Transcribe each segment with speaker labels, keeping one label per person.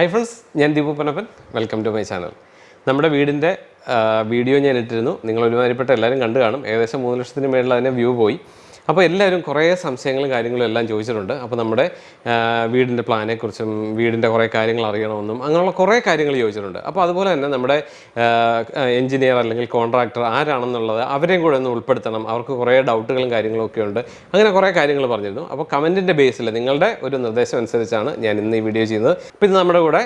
Speaker 1: Hi friends ഞാൻ Deepu Panappan welcome to my channel നമ്മുടെ വീടിന്റെ വീഡിയോ ഞാൻ ഇട്ടിരുന്നു. നിങ്ങൾ ഒരുമാതിരിപ്പെട്ട എല്ലാവരും കണ്ടു കാണും. ഏകദേശം മൂന്ന് ലക്ഷത്തിന് മേളിൽ അതിന്റെ വ്യൂ പോയി. അപ്പോൾ എല്ലാവരും കുറേ സംശയങ്ങളും കാര്യങ്ങളും എല്ലാം ചോദിച്ചിട്ടുണ്ട്. അപ്പോൾ നമ്മുടെ വീടിന്റെ പ്ലാനെക്കുറിച്ചും വീടിന്റെ കുറേ കാര്യങ്ങൾ അറിയണമെന്നും അങ്ങനെയുള്ള കുറേ കാര്യങ്ങൾ ചോദിച്ചിട്ടുണ്ട്. അപ്പോൾ അതുപോലെ തന്നെ നമ്മുടെ എഞ്ചിനീയർ അല്ലെങ്കിൽ കോൺട്രാക്ടർ ആരാണെന്നുള്ളത് അവരെയും കൂടെ ഒന്ന് ഉൾപ്പെടുത്തണം. അവർക്ക് കുറേ ഡൗട്ടുകളും കാര്യങ്ങളും ഒക്കെ ഉണ്ട്. അങ്ങനെ കുറേ കാര്യങ്ങൾ പറഞ്ഞിരുന്നു. അപ്പോൾ കമന്റിന്റെ ബേസിൽ നിങ്ങളുടെ ഒരു നിർദ്ദേശം അനുസരിച്ചാണ് ഞാൻ ഇന്ന് ഈ വീഡിയോ ചെയ്യുന്നത്. ഇത് നമ്മുടെ കൂടെ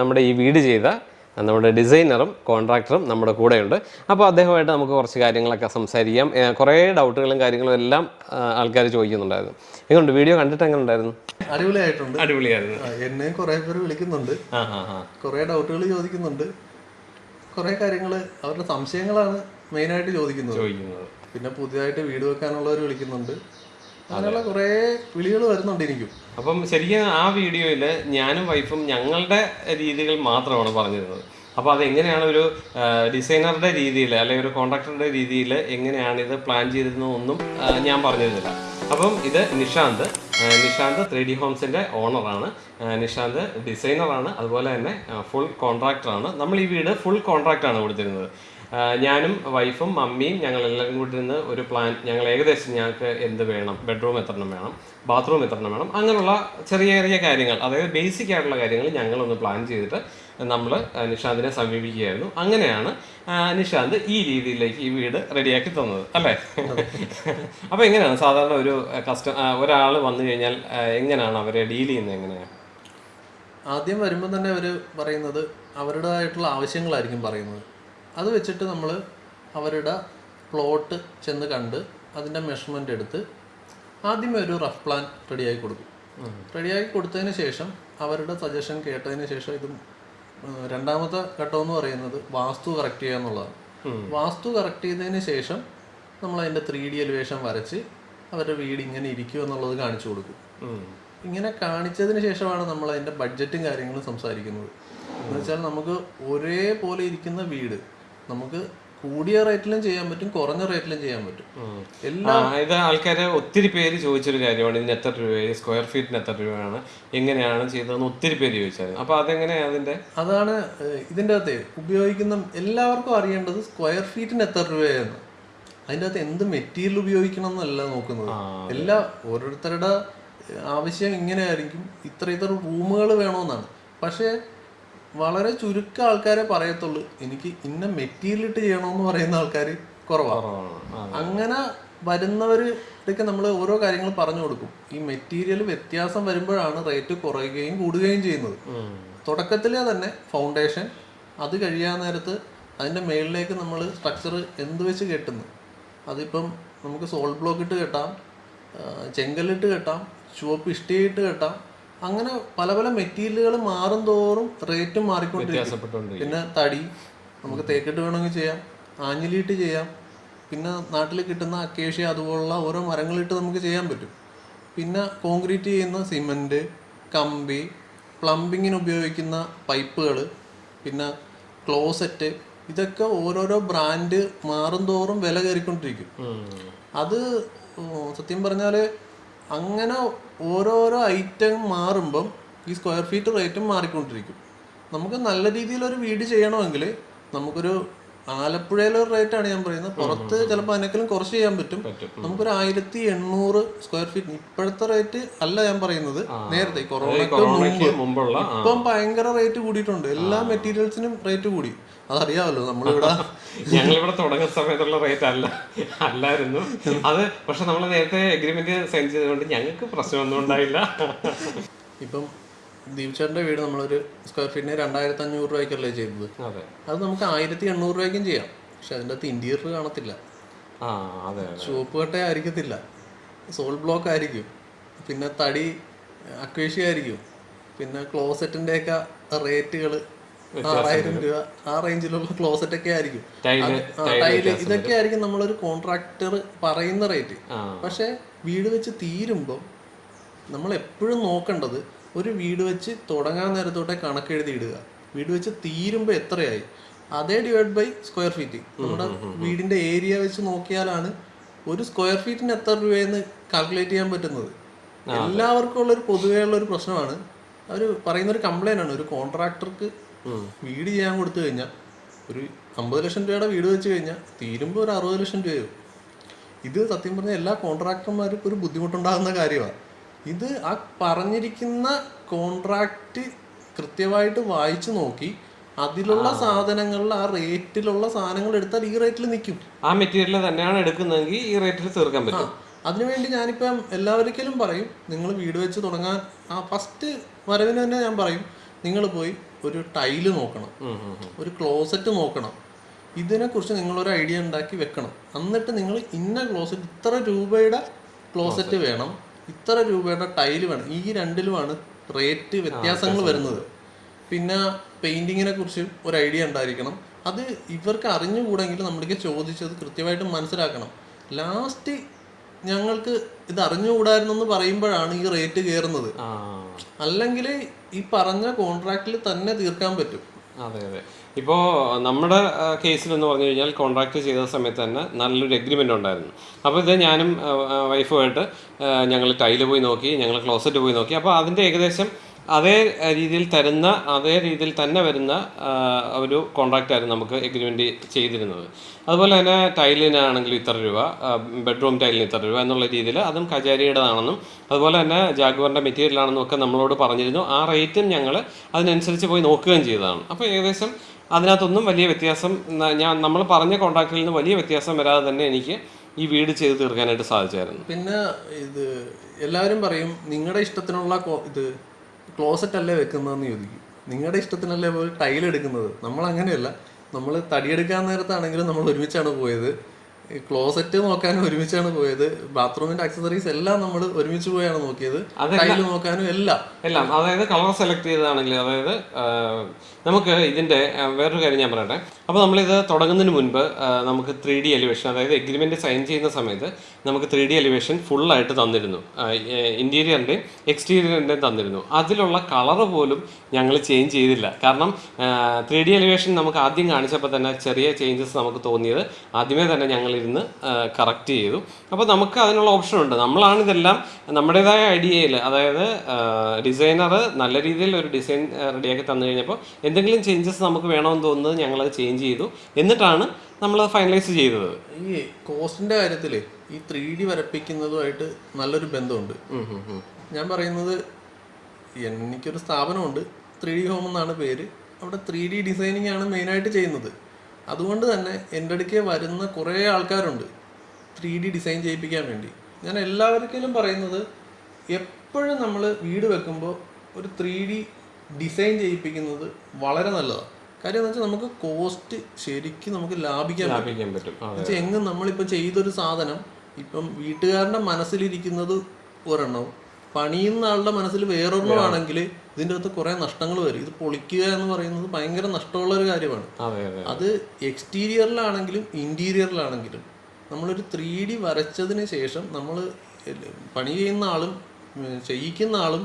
Speaker 1: നമ്മുടെ ഈ വീട് ചെയ്ത നമ്മുടെ ഡിസൈനറും കോൺട്രാക്ടറും നമ്മുടെ കൂടെയുണ്ട്. അപ്പോൾ അദ്ദേഹമായിട്ട് നമുക്ക് കുറച്ച് കാര്യങ്ങളൊക്കെ സംസാരിക്കാം. കുറേ ഡൗട്ടുകളും കാര്യങ്ങളും എല്ലാം ആൾക്കാർ ചോദിക്കുന്നുണ്ടായിരുന്നു. എങ്ങനെയുണ്ട് വീഡിയോ കണ്ടിട്ട് എങ്ങനെ ഉണ്ടായിരുന്നു
Speaker 2: അടിപൊളിയായിട്ടുണ്ട്.
Speaker 1: അടിപൊളിയായിരുന്നു.
Speaker 2: എന്നെ കുറേ പേര് വിളിക്കുന്നുണ്ട്. കുറെ ഡൗട്ടുകൾ ചോദിക്കുന്നുണ്ട്. കുറേ കാര്യങ്ങൾ അവരുടെ സംശയങ്ങളാണ് മെയിനായിട്ട് ചോദിക്കുന്നത്.
Speaker 1: ചോദിക്കുന്നത്.
Speaker 2: പിന്നെ പുതിയതായിട്ട് വീട് വെക്കാനുള്ളവർ വിളിക്കുന്നുണ്ട്. അങ്ങനെയുള്ള കുറേ വിളികൾ വരുന്നുണ്ട് എനിക്കും
Speaker 1: അപ്പം ശരിക്കും ആ വീഡിയോയിൽ ഞാനും വൈഫും ഞങ്ങളുടെ രീതികൾ മാത്രമാണ് പറഞ്ഞിരുന്നത്. അപ്പോൾ അതെങ്ങനെയാണ് ഒരു ഡിസൈനറുടെ രീതിയിൽ അല്ലെങ്കിൽ ഒരു കോൺട്രാക്ടറുടെ രീതിയിൽ എങ്ങനെയാണ് ഇത് പ്ലാൻ ചെയ്തിരുന്നതൊന്നും ഒന്നും ഞാൻ പറഞ്ഞിരുന്നില്ല. അപ്പം ഇത് നിഷാന്ത് നിഷാന്ത് ത്രീ ഡി ഹോംസിന്റെ ഓണറാണ്. നിഷാന്ത് ഡിസൈനറാണ്. അതുപോലെ തന്നെ ഫുൾ കോൺട്രാക്ടറാണ്. നമ്മൾ ഈ വീട് ഫുൾ കോൺട്രാക്റ്റാണ് കൊടുത്തിരുന്നത്. ഞാനും വൈഫും മമ്മിയും ഞങ്ങൾ എല്ലാവരും കൂടി നിന്ന് ഒരു പ്ലാൻ ഞങ്ങൾ ഏകദേശം ഞങ്ങൾക്ക് എന്ത് വേണം? ബെഡ്റൂം എത്ര എണ്ണം വേണം? ബാത്റൂം എത്ര എണ്ണം വേണം? അങ്ങനെയുള്ള ചെറിയ ചെറിയ കാര്യങ്ങൾ അതായത് ബേസിക് ആയിട്ടുള്ള കാര്യങ്ങൾ ഞങ്ങളൊന്ന് പ്ലാൻ ചെയ്തിട്ട് നമ്മൾ നിഷാന്തിനെ സമീപിക്കുകയായിരുന്നു. അങ്ങനെയാണ് നിഷാന്ത് ഈ രീതിയിലേക്ക് ഈ വീട് റെഡിയാക്കി തന്നത് അല്ലേ? അപ്പോൾ എങ്ങനെയാണ്? സാധാരണ ഒരു കസ്റ്റ ഒരാൾ വന്നു കഴിഞ്ഞാൽ എങ്ങനെയാണ് അവരെ ഡീൽ ചെയ്യുന്നത് എങ്ങനെയാണ്?
Speaker 2: ആദ്യം വരുമ്പോൾ തന്നെ അവർ പറയുന്നത് അവരുടേതായിട്ടുള്ള ആവശ്യങ്ങളായിരിക്കും പറയുന്നത്. അത് വെച്ചിട്ട് നമ്മൾ അവരുടെ പ്ലോട്ട് ചെന്ന് കണ്ട് അതിന്റെ മെഷർമെന്റ് എടുത്ത് ആദ്യമേ ഒരു റഫ് പ്ലാൻ റെഡിയാക്കി കൊടുക്കും. റെഡിയാക്കി കൊടുത്തതിന് ശേഷം അവരുടെ സജഷൻ കേട്ടതിന് ശേഷം ഇത് രണ്ടാമത്തെ ഘട്ടം എന്ന് പറയുന്നത് വാസ്തു കറക്റ്റ് ചെയ്യുക എന്നുള്ളതാണ്. വാസ്തു കറക്റ്റ് ചെയ്തതിന് ശേഷം നമ്മൾ അതിന്റെ ത്രീ ഡി എലിവേഷൻ വരച്ച് അവരുടെ വീട് ഇങ്ങനെ ഇരിക്കും എന്നുള്ളത് കാണിച്ചു കൊടുക്കും. ഇങ്ങനെ കാണിച്ചതിന് ശേഷമാണ് നമ്മൾ അതിന്റെ ബഡ്ജറ്റും കാര്യങ്ങളും സംസാരിക്കുന്നത്. എന്ന് വെച്ചാൽ നമുക്ക് ഒരേപോലെ ഇരിക്കുന്ന വീട് നമുക്ക് കൂടിയ റേറ്റിലും ചെയ്യാൻ പറ്റും കുറഞ്ഞ റേറ്റിലും ചെയ്യാൻ പറ്റും. എല്ലാ
Speaker 1: ഇത് ആൾക്കാര് ഒത്തിരി പേര് ചോദിച്ചൊരു കാര്യമാണ് ഇതിന് എത്ര രൂപയായി സ്ക്വയർ ഫീറ്റിന് എത്ര രൂപയാണ് എങ്ങനെയാണ് ചെയ്തതെന്ന് ഒത്തിരി പേര് ചോദിച്ചായിരുന്നു അപ്പൊ അതെങ്ങനെയാ അതിന്റെ?
Speaker 2: അതാണ് ഇതിന്റെ അകത്ത് ഉപയോഗിക്കുന്ന എല്ലാവർക്കും അറിയേണ്ടത് സ്ക്വയർ ഫീറ്റിന് എത്ര രൂപയാണ്. അതിന്റെ അകത്ത് എന്ത് മെറ്റീരിയൽ ഉപയോഗിക്കണം എന്നല്ല നോക്കുന്നത് എല്ലാ ഓരോരുത്തരുടെ ആവശ്യം ഇങ്ങനെയായിരിക്കും. ഇത്ര ഇത്ര റൂമുകൾ വേണമെന്നാണ് പക്ഷേ വളരെ ചുരുക്കം ആൾക്കാരെ പറയത്തുള്ളൂ. എനിക്ക് ഇന്ന മെറ്റീരിയൽ ഇട്ട് ചെയ്യണമെന്ന് പറയുന്ന ആൾക്കാർ കുറവാണ്. അങ്ങനെ വരുന്നവർക്ക് നമ്മൾ ഓരോ കാര്യങ്ങൾ പറഞ്ഞു കൊടുക്കും. ഈ മെറ്റീരിയൽ വ്യത്യാസം വരുമ്പോഴാണ് റേറ്റ് കുറയുകയും കൂടുകയും ചെയ്യുന്നത്. തുടക്കത്തിലെ തന്നെ ഫൗണ്ടേഷൻ അത് കഴിയാൻ നേരത്ത് അതിന്റെ മേളിലേക്ക് നമ്മൾ സ്ട്രക്ചർ എന്ത് വെച്ച് കെട്ടുന്നു? അതിപ്പം നമുക്ക് സോൾഡ് ബ്ലോക്ക് ഇട്ട് കെട്ടാം ചെങ്കല്ലിട്ട് കെട്ടാം ചുവപ്പ് ഇഷ്ടിയിട്ട് കെട്ടാം അങ്ങനെ പല പല മെറ്റീരിയലുകൾ മാറും തോറും റേറ്റും മാറിക്കൊണ്ടിരിക്കും. പിന്നെ തടി നമുക്ക് തേക്കിട്ട് വേണമെങ്കിൽ ചെയ്യാം ആഞ്ഞിലിയിട്ട് ചെയ്യാം. പിന്നെ നാട്ടിൽ കിട്ടുന്ന അക്കേഷ്യ അതുപോലുള്ള ഓരോ മരങ്ങളിട്ട് നമുക്ക് ചെയ്യാൻ പറ്റും. പിന്നെ കോൺക്രീറ്റ് ചെയ്യുന്ന സിമന്റ് കമ്പി പ്ലംബിങ്ങിന് ഉപയോഗിക്കുന്ന പൈപ്പുകൾ പിന്നെ ക്ലോസറ്റ് ഇതൊക്കെ ഓരോരോ ബ്രാൻഡ് മാറും തോറും വില കയറിക്കൊണ്ടിരിക്കും. അത് സത്യം പറഞ്ഞാൽ അങ്ങനെ ഓരോരോ ഐറ്റം മാറുമ്പം ഈ സ്ക്വയർ ഫീറ്റ് റേറ്റും മാറിക്കൊണ്ടിരിക്കും. നമുക്ക് നല്ല രീതിയിലൊരു വീട് ചെയ്യണമെങ്കിൽ നമുക്കൊരു ആലപ്പുഴയിലെ ഒരു ആണ് ഞാൻ പറയുന്നത്. പുറത്ത് ചിലപ്പോൾ അതിനേക്കാളും കുറച്ച് ചെയ്യാൻ പറ്റും. നമുക്കൊരു ആയിരത്തി എണ്ണൂറ് സ്ക്വയർ ഫീറ്റ് ഇപ്പോഴത്തെ റേറ്റ് അല്ല ഞാൻ പറയുന്നത്. നേരത്തെ കൊറോണയ്ക്ക്
Speaker 1: കൊറോണയ്ക്ക് മുമ്പുള്ള
Speaker 2: ഇപ്പം ഭയങ്കര റേറ്റ് കൂടിയിട്ടുണ്ട്. എല്ലാ മെറ്റീരിയൽസിനും റേറ്റ് കൂടി. അതറിയാമല്ലോ നമ്മളിവിടെ.
Speaker 1: ഞങ്ങളിവിടെ തുടങ്ങുന്ന സമയത്തുള്ള റേറ്റ് അല്ല. അല്ലായിരുന്നു. അത് പക്ഷെ നമ്മൾ നേരത്തെ എഗ്രിമെന്റ് സൈൻ ചെയ്തുകൊണ്ട് ഞങ്ങൾക്ക് പ്രശ്നമൊന്നും ഉണ്ടായില്ല.
Speaker 2: ഇപ്പം ദീപചേട്ടന്റെ വീട് നമ്മളൊരു സ്ക്വയർ ഫീറ്റിന് രണ്ടായിരത്തി അഞ്ഞൂറ് രൂപയ്ക്കല്ലേ ചെയ്തത്
Speaker 1: അതെ.
Speaker 2: നമുക്ക് ആയിരത്തി എണ്ണൂറ് രൂപയ്ക്കും ചെയ്യാം. പക്ഷെ അതിന്റെ അകത്ത് ഇന്റീരിയർ കാണത്തില്ല. ചുവപ്പ് കട്ട ആയിരിക്കത്തില്ല. സോൾ ബ്ലോക്ക് ആയിരിക്കും. പിന്നെ തടി അക്വേഷ്യ ആയിരിക്കും. പിന്നെ ക്ലോസറ്റിന്റെ ഒക്കെ റേറ്റുകൾ ആറായിരം രൂപ ആ റേഞ്ചിലുള്ള ക്ലോസറ്റ് ഒക്കെ ആയിരിക്കും ടൈൽ ഇതൊക്കെ ആയിരിക്കും നമ്മളൊരു കോൺട്രാക്ടർ പറയുന്ന റേറ്റ് പക്ഷെ വീട് വെച്ച് തീരുമ്പോൾ നമ്മൾ എപ്പോഴും നോക്കേണ്ടത് ഒരു വീട് വെച്ച് തുടങ്ങാൻ നേരത്തോട്ടെ കണക്കെഴുതി ഇടുക വീട് വെച്ച് തീരുമ്പോൾ എത്രയായി? അതേ ഡിവൈഡ് ബൈ സ്ക്വയർ ഫീറ്റ് നമ്മുടെ വീടിന്റെ ഏരിയ വെച്ച് നോക്കിയാലാണ് ഒരു സ്ക്വയർ ഫീറ്റിന് എത്ര രൂപയെന്ന് കാൽക്കുലേറ്റ് ചെയ്യാൻ പറ്റുന്നത്. എല്ലാവർക്കും ഉള്ള ഒരു പൊതുവേ ഉള്ള ഒരു പ്രശ്നമാണ്. അവർ പറയുന്ന ഒരു കംപ്ലൈന്റ് ആണ്. ഒരു കോൺട്രാക്ടർക്ക് വീട് ചെയ്യാൻ കൊടുത്തു കഴിഞ്ഞാൽ ഒരു അമ്പത് ലക്ഷം രൂപയുടെ വീട് വെച്ച് കഴിഞ്ഞാൽ തീരുമ്പോൾ ഒരു അറുപത് ലക്ഷം രൂപയാവും ഇത് സത്യം പറഞ്ഞാൽ എല്ലാ കോൺട്രാക്ടർമാർക്കും ഒരു ബുദ്ധിമുട്ടുണ്ടാകുന്ന കാര്യമാണ് ഇത് ആ പറഞ്ഞിരിക്കുന്ന കോൺട്രാക്റ്റ് കൃത്യമായിട്ട് വായിച്ചു നോക്കി. അതിലുള്ള സാധനങ്ങളിൽ ആ റേറ്റിലുള്ള സാധനങ്ങൾ എടുത്താൽ ഈ റേറ്റിൽ നിൽക്കും.
Speaker 1: ആ മെറ്റീരിയൽ തന്നെയാണ് എടുക്കുന്നതെങ്കിൽ ഈ റേറ്റിൽ തീർക്കാൻ പറ്റും.
Speaker 2: അതിനുവേണ്ടി ഞാനിപ്പം എല്ലാവർക്കും പറയും നിങ്ങൾ വീട് വെച്ച് തുടങ്ങാൻ ആ ഫസ്റ്റ് വരവിന് തന്നെ ഞാൻ പറയും നിങ്ങൾ പോയി ഒരു ടൈൽ നോക്കണം. ഒരു ക്ലോസറ്റ് നോക്കണം. ഇതിനെക്കുറിച്ച് നിങ്ങളൊരു ഐഡിയ ഉണ്ടാക്കി വെക്കണം. എന്നിട്ട് നിങ്ങൾ ഇന്ന ക്ലോസറ്റ് ഇത്ര രൂപയുടെ ക്ലോസറ്റ് വേണം. ഇത്ര രൂപയുടെ ടൈൽ വേണം. ഈ രണ്ടിലുമാണ് റേറ്റ് വ്യത്യാസങ്ങൾ വരുന്നത്. പിന്നെ പെയിന്റിങ്ങിനെ കുറിച്ച് ഒരു ഐഡിയ ഉണ്ടായിരിക്കണം. അത് ഇവർക്ക് അറിഞ്ഞുകൂടെങ്കിൽ നമ്മൾക്ക് ചോദിച്ചത് കൃത്യമായിട്ട് മനസ്സിലാക്കണം. ലാസ്റ്റ് ഞങ്ങൾക്ക് ഇത് അറിഞ്ഞുകൂടായിരുന്നു എന്ന് പറയുമ്പോഴാണ് ഈ റേറ്റ് കയറുന്നത്. അല്ലെങ്കിൽ ഈ പറഞ്ഞ കോൺട്രാക്റ്റിൽ തന്നെ തീർക്കാൻ പറ്റും.
Speaker 1: അതെ അതെ. ഇപ്പോൾ നമ്മുടെ കേസിൽ എന്ന് പറഞ്ഞു കഴിഞ്ഞാൽ കോൺട്രാക്ട് ചെയ്ത സമയത്ത് തന്നെ നല്ലൊരു എഗ്രിമെന്റ് ഉണ്ടായിരുന്നു. അപ്പോൾ ഇത് ഞാനും വൈഫുമായിട്ട് ഞങ്ങൾ ടൈൽ പോയി നോക്കി ഞങ്ങൾ ക്ലോസറ്റ് പോയി നോക്കി. അപ്പോൾ അതിന്റെ ഏകദേശം അതേ രീതിയിൽ തരുന്ന അതേ രീതിയിൽ തന്നെ വരുന്ന ഒരു കോൺട്രാക്റ്റായിരുന്നു നമുക്ക് എഗ്രിമെന്റ് ചെയ്തിരുന്നത്. അതുപോലെ തന്നെ ടൈലിനാണെങ്കിലും ഇത്ര രൂപ ബെഡ്റൂം ടൈലിന് ഇത്ര രൂപ എന്നുള്ള രീതിയിൽ അതും കചേരിയുടേതാണെന്നും അതുപോലെ തന്നെ ജാഗ്വറിന്റെ മെറ്റീരിയൽ ആണെന്നും ഒക്കെ നമ്മളോട് പറഞ്ഞിരുന്നു. ആ റേറ്റും ഞങ്ങൾ അതിനനുസരിച്ച് പോയി നോക്കുകയും ചെയ്തതാണ്. അപ്പോൾ ഏകദേശം അതിനകത്തൊന്നും വലിയ വ്യത്യാസം ഞാൻ നമ്മൾ പറഞ്ഞ കോൺട്രാക്റ്റിൽ നിന്ന് വലിയ വ്യത്യാസം വരാതെ തന്നെ എനിക്ക് ഈ വീട് ചെയ്ത് തീർക്കാനായിട്ട് സാധിച്ചായിരുന്നു.
Speaker 2: പിന്നെ ഇത് എല്ലാവരും പറയും നിങ്ങളുടെ ഇഷ്ടത്തിനുള്ള ഇത് ക്ലോസറ്റ് അല്ലേ വെക്കുന്നതെന്ന് ചോദിക്കും. നിങ്ങളുടെ ഇഷ്ടത്തിനല്ലേ പോയി ടൈൽ എടുക്കുന്നത്? നമ്മൾ അങ്ങനെയല്ല നമ്മൾ തടിയെടുക്കാൻ നേരത്താണെങ്കിലും നമ്മൾ ഒരുമിച്ചാണ് പോയത്. ക്ലോസറ്റ് നോക്കാനും ഒരുമിച്ചാണ് പോയത്. ബാത്റൂമിന്റെ അക്സസറീസ് എല്ലാം നമ്മൾ ഒരുമിച്ച് പോയാണ് നോക്കിയത്. ടൈൽ നോക്കാനും എല്ലാം.
Speaker 1: എല്ലാം. അതായത് കളർ സെലക്ട് ചെയ്തതാണെങ്കിൽ അതായത് നമുക്ക് ഇതിന്റെ വേറൊരു കാര്യം ഞാൻ പറയട്ടെ. അപ്പോൾ നമ്മളിത് തുടങ്ങുന്നതിന് മുൻപ് നമുക്ക് ത്രീ ഡി എലിവേഷൻ അതായത് എഗ്രിമെന്റ് സൈൻ ചെയ്യുന്ന സമയത്ത് നമുക്ക് ത്രീ ഡി എലിവേഷൻ ഫുള്ളായിട്ട് തന്നിരുന്നു. ഇന്റീരിയറിന്റെയും എക്സ്റ്റീരിയറിന്റെയും തന്നിരുന്നു. അതിലുള്ള കളർ പോലും ഞങ്ങൾ ചേഞ്ച് ചെയ്തില്ല. കാരണം ത്രീ ഡി എലിവേഷൻ നമുക്ക് ആദ്യം കാണിച്ചപ്പോൾ തന്നെ ചെറിയ ചേഞ്ചസ് നമുക്ക് തോന്നിയത് ആദ്യമേ തന്നെ ഞങ്ങളിരുന്ന് കറക്റ്റ് ചെയ്തു. അപ്പോൾ നമുക്ക് അതിനുള്ള ഓപ്ഷൻ ഉണ്ട്. നമ്മളാണ് ഇതെല്ലാം നമ്മുടേതായ ഐഡിയയിൽ അതായത് ഡിസൈനർ നല്ല രീതിയിൽ ഒരു ഡിസൈൻ റെഡിയാക്കി തന്നു കഴിഞ്ഞപ്പോൾ എന്തെങ്കിലും ചേഞ്ചസ് നമുക്ക് വേണമെന്ന് തോന്നുന്നത് ഞങ്ങളത് ചേഞ്ച് ചെയ്തു. എന്നിട്ടാണ് നമ്മൾ ഫൈനലൈസ് ചെയ്തത്.
Speaker 2: ഈ കോസ്റ്റിന്റെ കാര്യത്തിൽ ഈ ത്രീ ഡി വരപ്പിക്കുന്നതുമായിട്ട് നല്ലൊരു ബന്ധമുണ്ട്. ഞാൻ പറയുന്നത് എനിക്കൊരു സ്ഥാപനമുണ്ട്. ത്രീ ഡി ഹോം എന്നാണ് പേര്. അവിടെ ത്രീ ഡി ഡിസൈനിങ് ആണ് മെയിനായിട്ട് ചെയ്യുന്നത്. അതുകൊണ്ട് തന്നെ എന്റെ അടുക്കെ വരുന്ന കുറേ ആൾക്കാരുണ്ട് ത്രീ ഡി ഡിസൈൻ ചെയ്യിപ്പിക്കാൻ വേണ്ടി. ഞാൻ എല്ലാവർക്കും പറയുന്നത് എപ്പോഴും നമ്മൾ വീട് വെക്കുമ്പോൾ ഒരു ത്രീ ഡി ഡിസൈൻ ചെയ്യിപ്പിക്കുന്നത് വളരെ നല്ലതാണ് കാര്യം എന്ന് വെച്ചാൽ നമുക്ക് കോസ്റ്റ് ശരിക്കും നമുക്ക് ലാഭിക്കാൻ പറ്റും.
Speaker 1: ലാഭിക്കാൻ പറ്റും.
Speaker 2: എന്നുവെച്ചാൽ എങ്ങും നമ്മളിപ്പോൾ ചെയ്തൊരു സാധനം ഇപ്പം വീട്ടുകാരന്റെ മനസ്സിലിരിക്കുന്നത് ഒരെണ്ണം പണിയുന്ന ആളുടെ മനസ്സിൽ വേറൊരെണ്ണമാണെങ്കിൽ ഇതിന്റെ അകത്ത് കുറേ നഷ്ടങ്ങൾ വരും. ഇത് പൊളിക്കുക എന്ന് പറയുന്നത് ഭയങ്കര നഷ്ടമുള്ള ഒരു കാര്യമാണ്.
Speaker 1: അതെ
Speaker 2: എക്സ്റ്റീരിയറിലാണെങ്കിലും ഇന്റീരിയറിലാണെങ്കിലും നമ്മളൊരു ത്രീ ഡി വരച്ചതിന് ശേഷം നമ്മൾ പണി ചെയ്യുന്ന ആളും ചെയ്യിക്കുന്ന ആളും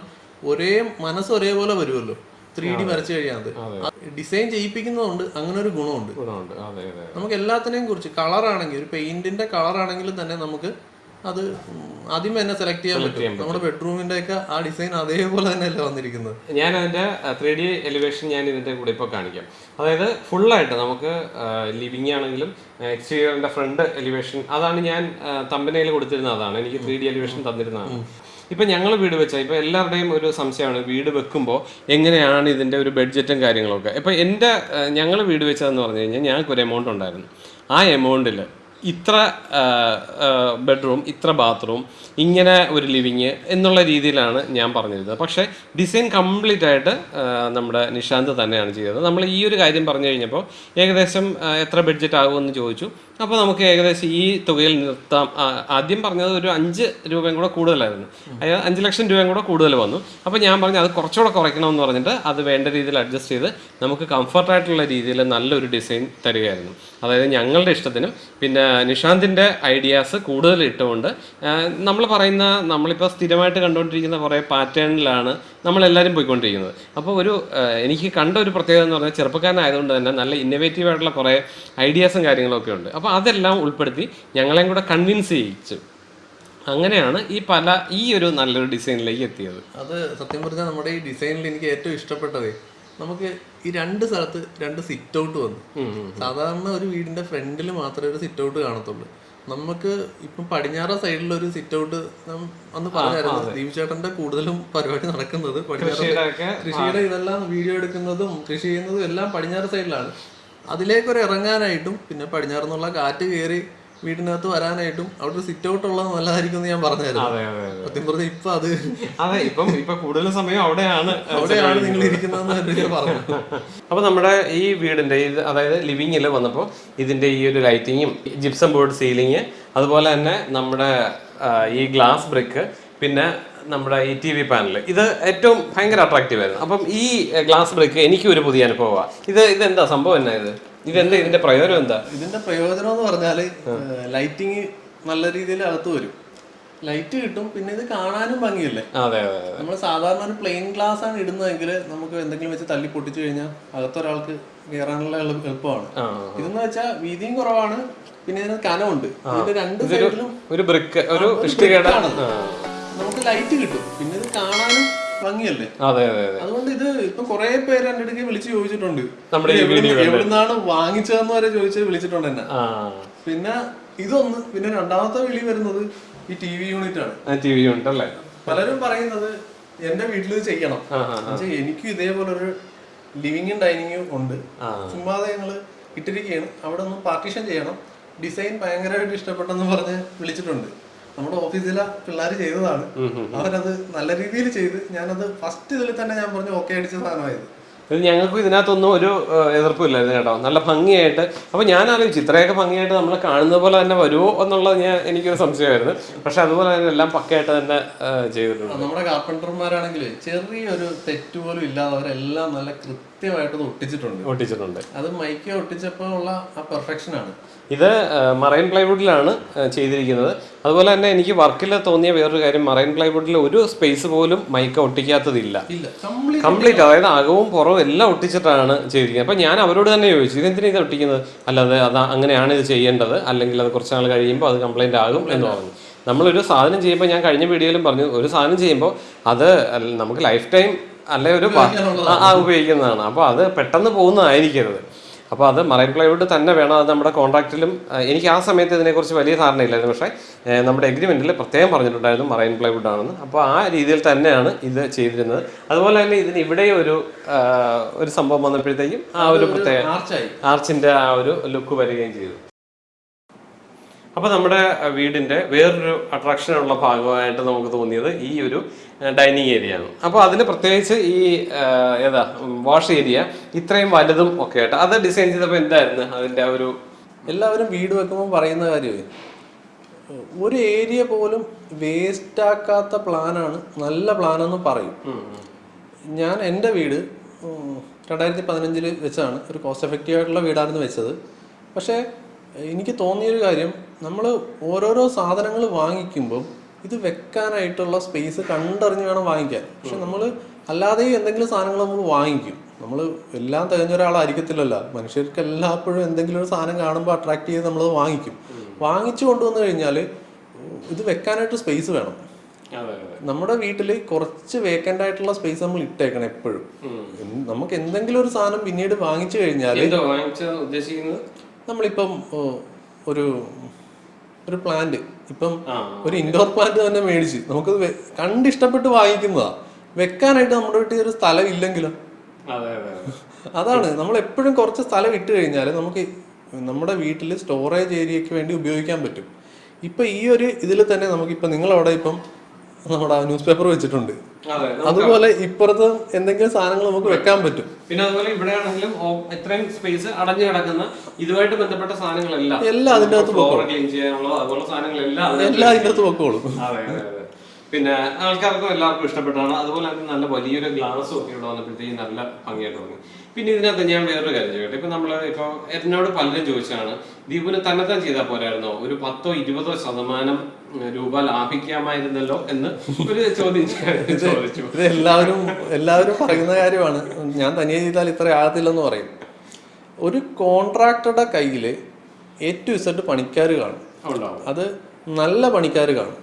Speaker 2: ഒരേ മനസ്സ് ഒരേപോലെ വരുമല്ലോ. ത്രീ ഡി വരച്ചു കഴിയാതെ ഡിസൈൻ ചെയ്യിപ്പിക്കുന്നതുകൊണ്ട് അങ്ങനെ ഒരു ഗുണമുണ്ട്. നമുക്ക് എല്ലാത്തിനെയും കുറിച്ച് കളറാണെങ്കിൽ ഒരു പെയിന്റിന്റെ കളറാണെങ്കിലും തന്നെ നമുക്ക് അത് ആദ്യം തന്നെ സെലക്ട് ചെയ്യാൻ പറ്റും. നമ്മുടെ ബെഡ്റൂമിന്റെ ഒക്കെ ആ ഡിസൈൻ അതേപോലെ തന്നെയല്ലേ വന്നിരിക്കുന്നത്?
Speaker 1: ഞാൻ അതിന്റെ ത്രീ ഡി എലിവേഷൻ ഞാൻ ഇതിന്റെ കൂടെ ഇപ്പോൾ കാണിക്കാം. അതായത് ഫുള്ളായിട്ട് നമുക്ക് ലിവിംഗ് ആണെങ്കിലും എക്സ്റ്റീരിയറിന്റെ ഫ്രണ്ട് എലിവേഷൻ അതാണ് ഞാൻ തമ്പനയിൽ കൊടുത്തിരുന്ന അതാണ് എനിക്ക് ത്രീ ഡി എലിവേഷൻ തന്നിരുന്നതാണ് ഇപ്പം ഞങ്ങൾ വീട് വെച്ചാൽ ഇപ്പൊ എല്ലാവരുടെയും ഒരു സംശയമാണ് വീട് വെക്കുമ്പോൾ എങ്ങനെയാണ് ഇതിന്റെ ഒരു ബഡ്ജറ്റും കാര്യങ്ങളൊക്കെ? ഇപ്പൊ എന്റെ ഞങ്ങൾ വീട് വെച്ചതെന്ന് പറഞ്ഞു കഴിഞ്ഞാൽ ഞങ്ങൾക്ക് ഒരു എമൗണ്ട് ഉണ്ടായിരുന്നു. ആ എമൗണ്ടിൽ ഇത്ര ബെഡ്റൂം ഇത്ര ബാത്റൂം ഇങ്ങനെ ഒരു ലിവിങ് എന്നുള്ള രീതിയിലാണ് ഞാൻ പറഞ്ഞിരുന്നത്. പക്ഷേ ഡിസൈൻ കംപ്ലീറ്റ് ആയിട്ട് നമ്മുടെ നിഷാന്ത് തന്നെയാണ് ചെയ്തത്. നമ്മൾ ഈ ഒരു കാര്യം പറഞ്ഞു കഴിഞ്ഞപ്പോൾ ഏകദേശം എത്ര ബഡ്ജറ്റ് ആകുമെന്ന് ചോദിച്ചു. അപ്പോൾ നമുക്ക് ഏകദേശം ഈ തുകയിൽ നിർത്താം. ആദ്യം പറഞ്ഞത് ഒരു അഞ്ച് രൂപയും കൂടെ കൂടുതലായിരുന്നു. അതായത് അഞ്ച് ലക്ഷം രൂപയും കൂടെ കൂടുതൽ വന്നു. അപ്പോൾ ഞാൻ പറഞ്ഞു അത് കുറച്ചുകൂടെ കുറയ്ക്കണമെന്ന് പറഞ്ഞിട്ട് അത് വേണ്ട രീതിയിൽ അഡ്ജസ്റ്റ് ചെയ്ത് നമുക്ക് കംഫർട്ടായിട്ടുള്ള രീതിയിൽ നല്ലൊരു ഡിസൈൻ തരികയായിരുന്നു. അതായത് ഞങ്ങളുടെ ഇഷ്ടത്തിനും പിന്നെ നിഷാന്തിന്റെ ഐഡിയാസ് കൂടുതൽ ഇട്ടുകൊണ്ട് നമ്മൾ പറയുന്ന നമ്മളിപ്പോൾ സ്ഥിരമായിട്ട് കണ്ടുകൊണ്ടിരിക്കുന്ന കുറേ പാറ്റേണിലാണ് നമ്മളെല്ലാവരും പോയിക്കൊണ്ടിരിക്കുന്നത്. അപ്പോൾ ഒരു എനിക്ക് കണ്ട ഒരു പ്രത്യേകത എന്ന് പറഞ്ഞാൽ ചെറുപ്പക്കാരനായതുകൊണ്ട് തന്നെ നല്ല ഇന്നോവേറ്റീവ് ആയിട്ടുള്ള കുറേ ഐഡിയാസും കാര്യങ്ങളൊക്കെ ഉണ്ട്. അപ്പോൾ അതെല്ലാം ഉൾപ്പെടുത്തി ഞങ്ങളെയും കൂടെ കൺവിൻസ് ചെയ്യിച്ചു. അങ്ങനെയാണ് ഈ പല ഈ ഒരു നല്ലൊരു ഡിസൈനിലേക്ക് എത്തിയത്.
Speaker 2: അത് സത്യം പറഞ്ഞാൽ നമ്മുടെ ഈ ഡിസൈനിൽ എനിക്ക് ഏറ്റവും ഇഷ്ടപ്പെട്ടതേ നമുക്ക് ഈ രണ്ട് സ്ഥലത്ത് രണ്ട് സിറ്റ് ഔട്ട് വന്നു. സാധാരണ ഒരു വീടിന്റെ ഫ്രണ്ടിൽ മാത്രമേ ഒരു സിറ്റ് ഔട്ട് കാണത്തുള്ളൂ. നമുക്ക് ഇപ്പം പടിഞ്ഞാറ സൈഡിൽ ഒരു സിറ്റ് ഔട്ട് അന്ന് പറഞ്ഞായിരുന്നു. ദീപ് ചേട്ടന്റെ കൂടുതലും പരിപാടി നടക്കുന്നത് കൃഷിയുടെ ഇതെല്ലാം വീഡിയോ എടുക്കുന്നതും കൃഷി ചെയ്യുന്നതും എല്ലാം പടിഞ്ഞാറ് സൈഡിലാണ് അതിലേക്കൊരു ഇറങ്ങാനായിട്ടും പിന്നെ പടിഞ്ഞാറെന്നുള്ള കാറ്റ് കയറി വീടിനകത്ത് വരാനായിട്ടും അവിടെ സിറ്റ് ഔട്ട് ഉള്ളത് നല്ലതായിരിക്കും എന്ന് ഞാൻ പറഞ്ഞായിരുന്നു. സത്യം പറഞ്ഞ ഇപ്പൊ അത്
Speaker 1: അതെ ഇപ്പം ഇപ്പൊ കൂടുതൽ സമയം അവിടെയാണ്
Speaker 2: അവിടെയാണ് നിങ്ങൾ ഇരിക്കുന്നതെന്ന് പറഞ്ഞു.
Speaker 1: അപ്പോൾ നമ്മുടെ ഈ വീടിന്റെ ഇത് അതായത് ലിവിങ്ങിൽ വന്നപ്പോൾ ഇതിന്റെ ഈ ഒരു ലൈറ്റിങ്ങും ജിപ്സം ബോർഡ് സീലിംഗ് അതുപോലെ തന്നെ നമ്മുടെ ഈ ഗ്ലാസ് ബ്രിക്ക് പിന്നെ നമ്മുടെ ഈ ടി വി പാനൽ ഇത് ഏറ്റവും ഭയങ്കര അട്രാക്റ്റീവ് ആയിരുന്നു. അപ്പം ഈ ഗ്ലാസ് ബ്രിക്ക് എനിക്കും ഒരു പുതിയ അനുഭവമാണ് ഇത് ഇതെന്താ? സംഭവം എന്നാ ഇത്? ഇതെന്താ ഇതിന്റെ പ്രയോജനം എന്താ?
Speaker 2: ഇതിന്റെ പ്രയോജനം എന്ന് പറഞ്ഞാൽ ലൈറ്റിങ് നല്ല രീതിയിൽ അകത്ത് വരും. ലൈറ്റ് കിട്ടും പിന്നെ ഇത് കാണാനും ഭംഗിയല്ലേ?
Speaker 1: അതെ അതെ
Speaker 2: നമ്മൾ സാധാരണ ഒരു പ്ലെയിൻ ഗ്ലാസ് ആണ് ഇടുന്നതെങ്കിൽ നമുക്ക് എന്തെങ്കിലും വെച്ച് തല്ലി പൊട്ടിച്ചു കഴിഞ്ഞാൽ അകത്തൊരാൾക്ക് കയറാനുള്ള എളു- എളുപ്പമാണ്. ഇതെന്ന് വെച്ചാൽ വീതിയും കുറവാണ് പിന്നെ ഇതിന് കനമുണ്ട്. ഇതിന്റെ രണ്ട് സൈഡിലും
Speaker 1: ഒരു ബ്രിക്ക് ഒരു.
Speaker 2: നമുക്ക് ലൈറ്റ് കിട്ടും. പിന്നെ ഇത് കാണാനും ഭംഗിയല്ലേ?
Speaker 1: അതെ അതെ അതെ.
Speaker 2: അതുകൊണ്ട് ഇത് ഇപ്പൊ കുറെ പേര് എന്റെ അടുക്ക് വിളിച്ച് ചോദിച്ചിട്ടുണ്ട്.
Speaker 1: നമ്മുടെ
Speaker 2: എവിടുന്നാണ് വാങ്ങിച്ചതെന്ന് വരെ ചോദിച്ച് വിളിച്ചിട്ടുണ്ട് എന്നെ. പിന്നെ ഇതൊന്ന് പിന്നെ രണ്ടാമത്തെ വിളി വരുന്നത് ഈ ടി വി യൂണിറ്റ് ആണ്.
Speaker 1: ടി വി യൂണിറ്റ് അല്ലേ?
Speaker 2: പലരും പറയുന്നത് എന്റെ വീട്ടിൽ ഇത് ചെയ്യണം. എനിക്കും ഇതേപോലെ ഒരു ലിവിങ്ങും ഡൈനിങ്ങും ഉണ്ട്. ചുമ്മാതെ ഞങ്ങൾ ഇട്ടിരിക്കുകയാണ്. അവിടെ ഒന്ന് പാർട്ടീഷൻ ചെയ്യണം. ഡിസൈൻ ഭയങ്കരമായിട്ട് ഇഷ്ടപ്പെട്ടെന്ന് പറഞ്ഞ് വിളിച്ചിട്ടുണ്ട്. നമ്മുടെ ഓഫീസിലെ പിള്ളേർ ചെയ്തതാണ്. അവരത് നല്ല രീതിയിൽ ചെയ്ത് ഞാനത് ഫസ്റ്റ് ഇതിൽ തന്നെ ഞാൻ പറഞ്ഞു ഓക്കെ അടിച്ച സാധനമായത്.
Speaker 1: ഇത് ഞങ്ങൾക്കും ഇതിനകത്തൊന്നും ഒരു എതിർപ്പില്ലായിരുന്നു കേട്ടോ. നല്ല ഭംഗിയായിട്ട്. അപ്പോൾ ഞാൻ ആലോചിച്ചു ഇത്രയൊക്കെ ഭംഗിയായിട്ട് നമ്മൾ കാണുന്ന പോലെ തന്നെ വരുമോ എന്നുള്ളത് ഞാൻ എനിക്കൊരു സംശയമായിരുന്നു. പക്ഷെ അതുപോലെ തന്നെ എല്ലാം പക്കയായിട്ട് തന്നെ ചെയ്തിട്ടുണ്ട്.
Speaker 2: നമ്മുടെ കാർപ്പന്റർമാരാണെങ്കിൽ ചെറിയൊരു തെറ്റ് പോലും ഇല്ലാതെ അവരെല്ലാം നല്ല കൃത്യമായിട്ട് ഇത് ഒട്ടിച്ചിട്ടുണ്ട്.
Speaker 1: ഒട്ടിച്ചിട്ടുണ്ട്.
Speaker 2: അത് മൈക്ക് ഒട്ടിച്ചപ്പോൾ ഉള്ള ആ പെർഫെക്ഷൻ ആണ്.
Speaker 1: ഇത് മറൈൻ പ്ലൈവുഡിലാണ് ചെയ്തിരിക്കുന്നത്. അതുപോലെ തന്നെ എനിക്ക് വർക്കിൽ തോന്നിയ വേറൊരു കാര്യം മറൈൻ പ്ലൈവുഡിൽ ഒരു സ്പേസ് പോലും മൈക്ക് ഒട്ടിക്കാത്തതില്ല.
Speaker 2: കംപ്ലീറ്റ്
Speaker 1: അതായത് അകവും പുറവും എല്ലാം ഒട്ടിച്ചിട്ടാണ് ചെയ്തിരിക്കുന്നത്. അപ്പം ഞാൻ അവരോട് തന്നെ ചോദിച്ചു ഇതെന്തിനാണ് ഇത് ഒട്ടിക്കുന്നത്? അല്ലാതെ അത് അങ്ങനെയാണ് ഇത് ചെയ്യേണ്ടത്. അല്ലെങ്കിൽ അത് കുറച്ച് നാൾ കഴിയുമ്പോൾ അത് കംപ്ലൈന്റ് ആകും എന്ന് പറഞ്ഞു. നമ്മളൊരു സാധനം ചെയ്യുമ്പോൾ ഞാൻ കഴിഞ്ഞ വീഡിയോയിലും പറഞ്ഞു ഒരു സാധനം ചെയ്യുമ്പോൾ അത് നമുക്ക് ലൈഫ് ടൈം അല്ലെ ഒരു ആ, ഉപയോഗിക്കുന്നതാണ്. അപ്പോൾ അത് പെട്ടെന്ന് പോകുന്നതായിരിക്കരുത്. അപ്പോൾ അത് മറൈൻ പ്ലൈവുഡ് തന്നെ വേണം. അത് നമ്മുടെ കോൺട്രാക്റ്റിലും എനിക്ക് ആ സമയത്ത് ഇതിനെക്കുറിച്ച് വലിയ ധാരണയില്ലായിരുന്നു പക്ഷേ നമ്മുടെ എഗ്രിമെന്റിൽ പ്രത്യേകം പറഞ്ഞിട്ടുണ്ടായിരുന്നു മറൈൻ പ്ലൈവുഡ് ആണെന്ന് അപ്പോൾ ആ രീതിയിൽ തന്നെയാണ് ഇത് ചെയ്തിരുന്നത്. അതുപോലെ തന്നെ ഇതിന് ഇവിടെ ഒരു ഒരു സംഭവം വന്നപ്പോഴത്തേക്കും ആ ഒരു പ്രത്യേക
Speaker 2: ആർച്ചിന്റെ
Speaker 1: ആർച്ചിന്റെ ആ ഒരു ലുക്ക് വരികയും ചെയ്തു. അപ്പോൾ നമ്മുടെ വീടിന്റെ വേറൊരു അട്രാക്ഷൻ ഉള്ള ഭാഗമായിട്ട് നമുക്ക് തോന്നിയത് ഈ ഒരു ഡൈനിങ് ഏരിയ ആണ്. അപ്പോൾ അതിന് പ്രത്യേകിച്ച് ഈ ഏതാ വാഷ് ഏരിയ ഇത്രയും വലുതും ഒക്കെ ആയിട്ട് അത് ഡിസൈൻ ചെയ്തപ്പോൾ എന്തായിരുന്നു അതിന്റെ ആ ഒരു
Speaker 2: എല്ലാവരും വീട് വെക്കുമ്പോൾ പറയുന്ന കാര്യമേ ഒരു ഏരിയ പോലും വേസ്റ്റ് ആക്കാത്ത പ്ലാനാണ് നല്ല പ്ലാനെന്ന് പറയും. ഞാൻ എന്റെ വീട് രണ്ടായിരത്തി പതിനഞ്ചിൽ വെച്ചാണ് ഒരു കോസ്റ്റ് എഫക്റ്റീവ് ആയിട്ടുള്ള വീടായിരുന്നു വെച്ചത്. പക്ഷേ എനിക്ക് തോന്നിയൊരു കാര്യം നമ്മൾ ഓരോരോ സാധനങ്ങൾ വാങ്ങിക്കുമ്പോൾ ഇത് വെക്കാനായിട്ടുള്ള സ്പേസ് കണ്ടറിഞ്ഞ് വേണം വാങ്ങിക്കാൻ. പക്ഷെ നമ്മൾ അല്ലാതെ എന്തെങ്കിലും സാധനങ്ങൾ നമ്മൾ വാങ്ങിക്കും. നമ്മൾ എല്ലാം തികഞ്ഞ ഒരാളായിരിക്കത്തില്ലല്ലോ. മനുഷ്യർക്ക് എല്ലാപ്പോഴും എന്തെങ്കിലും ഒരു സാധനം കാണുമ്പോൾ അട്രാക്ട് ചെയ്ത് നമ്മൾ വാങ്ങിക്കും. വാങ്ങിച്ചു കൊണ്ടുവന്നു കഴിഞ്ഞാൽ ഇത് വെക്കാനായിട്ട് സ്പേസ് വേണം. നമ്മുടെ വീട്ടിൽ കുറച്ച് വേക്കന്റ് ആയിട്ടുള്ള സ്പേസ് നമ്മൾ ഇട്ടേക്കണം എപ്പോഴും. നമുക്ക് എന്തെങ്കിലും ഒരു സാധനം പിന്നീട് വാങ്ങിച്ചു കഴിഞ്ഞാൽ നമ്മളിപ്പം ഒരു ഒരു പ്ലാന്റ് ഇപ്പം ഒരു ഇൻഡോർ പ്ലാന്റ് തന്നെ മേടിച്ച്. നമുക്ക് കണ്ടിഷ്ടപ്പെട്ട് വാങ്ങിക്കുന്നതാ. വെക്കാനായിട്ട് നമ്മുടെ വീട്ടിൽ ഒരു സ്ഥലം ഇല്ലെങ്കിലോ?
Speaker 1: അതെ അതെ അതെ.
Speaker 2: അതാണ്. നമ്മൾ എപ്പോഴും കുറച്ച് സ്ഥലം ഇട്ട് കഴിഞ്ഞാൽ നമുക്ക് നമ്മുടെ വീട്ടിൽ സ്റ്റോറേജ് ഏരിയക്ക് വേണ്ടി ഉപയോഗിക്കാൻ പറ്റും. ഇപ്പൊ ഈ ഒരു ഇതിൽ തന്നെ നമുക്ക് ഇപ്പൊ നിങ്ങളവിടെ ഇപ്പം നമ്മുടെ ന്യൂസ് പേപ്പർ വെച്ചിട്ടുണ്ട്.
Speaker 1: അതെ
Speaker 2: അതുപോലെ ഇപ്പുറത്ത് എന്തെങ്കിലും സാധനങ്ങൾ നമുക്ക് വെക്കാൻ പറ്റും.
Speaker 1: പിന്നെ അതുപോലെ ഇവിടെ ആണെങ്കിലും എത്രയും സ്പേസ് അടഞ്ഞു കിടക്കുന്ന ഇതുമായിട്ട് ബന്ധപ്പെട്ട സാധനങ്ങളെല്ലാം.
Speaker 2: എല്ലാം അതിന്റെ അകത്ത്
Speaker 1: ക്ലീൻ ചെയ്യാനുള്ള അതുപോലെ സാധനങ്ങളെല്ലാം
Speaker 2: എല്ലാം അതിന്റെ അകത്ത് വെക്കോളും
Speaker 1: പിന്നെ ആൾക്കാർക്കും എല്ലാവർക്കും ഇഷ്ടപ്പെട്ടാണ് അതുപോലെ തന്നെ നല്ല വലിയൊരു ഗ്ലാസ് ഒക്കെ ഇവിടെ വന്നപ്പോഴത്തേക്കും നല്ല ഭംഗിയായിട്ട് തോന്നി പിന്നെ ഇതിനകത്ത് ഞാൻ വേറൊരു കാര്യം ചോദിക്കട്ടെ? ഇപ്പൊ നമ്മൾ ഇപ്പൊ എന്നോട് പലരും ചോദിച്ചാണ് ദീപുന് തന്നെത്താൻ ചെയ്താൽ പോരായിരുന്നോ? ഒരു പത്തോ ഇരുപതോ ശതമാനം രൂപ ലാഭിക്കാമായിരുന്നല്ലോ എന്ന് ഒരു ചോദ്യം ചോദിച്ചു.
Speaker 2: ഇത് എല്ലാവരും എല്ലാവരും പറയുന്ന കാര്യമാണ്. ഞാൻ തനിയെ ചെയ്താൽ ഇത്ര ആകത്തില്ലെന്ന് പറയും. ഒരു കോൺട്രാക്ടറുടെ കയ്യിൽ എ ടു ഇസഡ് പണിക്കാർ കാണും. അത് നല്ല പണിക്കാർ കാണും.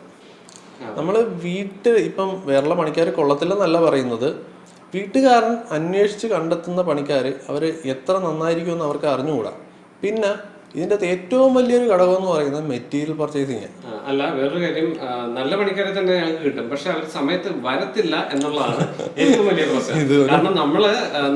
Speaker 2: നമ്മൾ വീട്ടിൽ ഇപ്പം വേറെ പണിക്കാർ കൊള്ളത്തില്ലെന്നല്ല പറയുന്നത്. വീട്ടുകാരൻ അന്വേഷിച്ച് കണ്ടെത്തുന്ന പണിക്കാർ അവർ എത്ര നന്നായിരിക്കും നന്നായിരിക്കുമെന്ന് അവർക്ക് അറിഞ്ഞുകൂടാ. പിന്നെ ഇതിന്റെ അകത്ത് ഏറ്റവും വലിയൊരു ഘടകം എന്ന് പറയുന്നത് മെറ്റീരിയൽ പർച്ചേസിങ്
Speaker 1: അല്ല വേറൊരു കാര്യം നല്ല പണിക്കാരെ തന്നെ ഞങ്ങൾക്ക് കിട്ടും. പക്ഷെ അവർ സമയത്ത് വരത്തില്ല എന്നുള്ളതാണ് ഏറ്റവും വലിയ പ്രശ്നം. കാരണം നമ്മൾ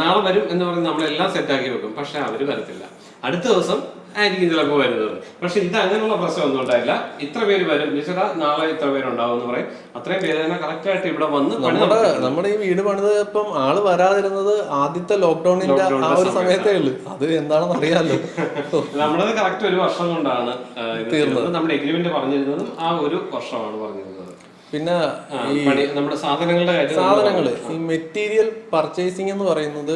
Speaker 1: നാളെ വരും എന്ന് പറഞ്ഞ് നമ്മളെല്ലാം സെറ്റ് ആക്കി വെക്കും. പക്ഷെ അവർ വരത്തില്ല. അടുത്ത ദിവസം ആയിരിക്കും ചിലപ്പോൾ വരുന്നത്. പക്ഷെ ഇത് അങ്ങനെയുള്ള പ്രശ്നമൊന്നും ഉണ്ടായില്ല. ഇത്ര പേര് വരും. ചേട്ടാ നാളെ ഇത്ര പേരുണ്ടാവും എന്ന് പറയും. അത്രയും പേര് തന്നെ കറക്റ്റ് ആയിട്ട് ഇവിടെ വന്ന്
Speaker 2: നമ്മുടെ നമ്മുടെ ഈ വീട് പണിത് ഇപ്പം ആൾ വരാതിരുന്നത് ആദ്യത്തെ ലോക്ക്ഡൌണിന്റെ ആ ഒരു സമയത്തേ. ഉള്ളൂ. അത് എന്താണെന്ന് അറിയാലോ.
Speaker 1: നമ്മളത് കറക്റ്റ് ഒരു വർഷം കൊണ്ടാണ് തീർന്നത്. നമ്മുടെ എഗ്രിമെന്റ് പറഞ്ഞിരുന്നതും ആ ഒരു വർഷമാണ് പറഞ്ഞിരുന്നത്.
Speaker 2: പിന്നെ
Speaker 1: ഈ നമ്മുടെ സാധനങ്ങളുടെ
Speaker 2: സാധനങ്ങൾ ഈ മെറ്റീരിയൽ പർച്ചേസിംഗ് എന്ന് പറയുന്നത്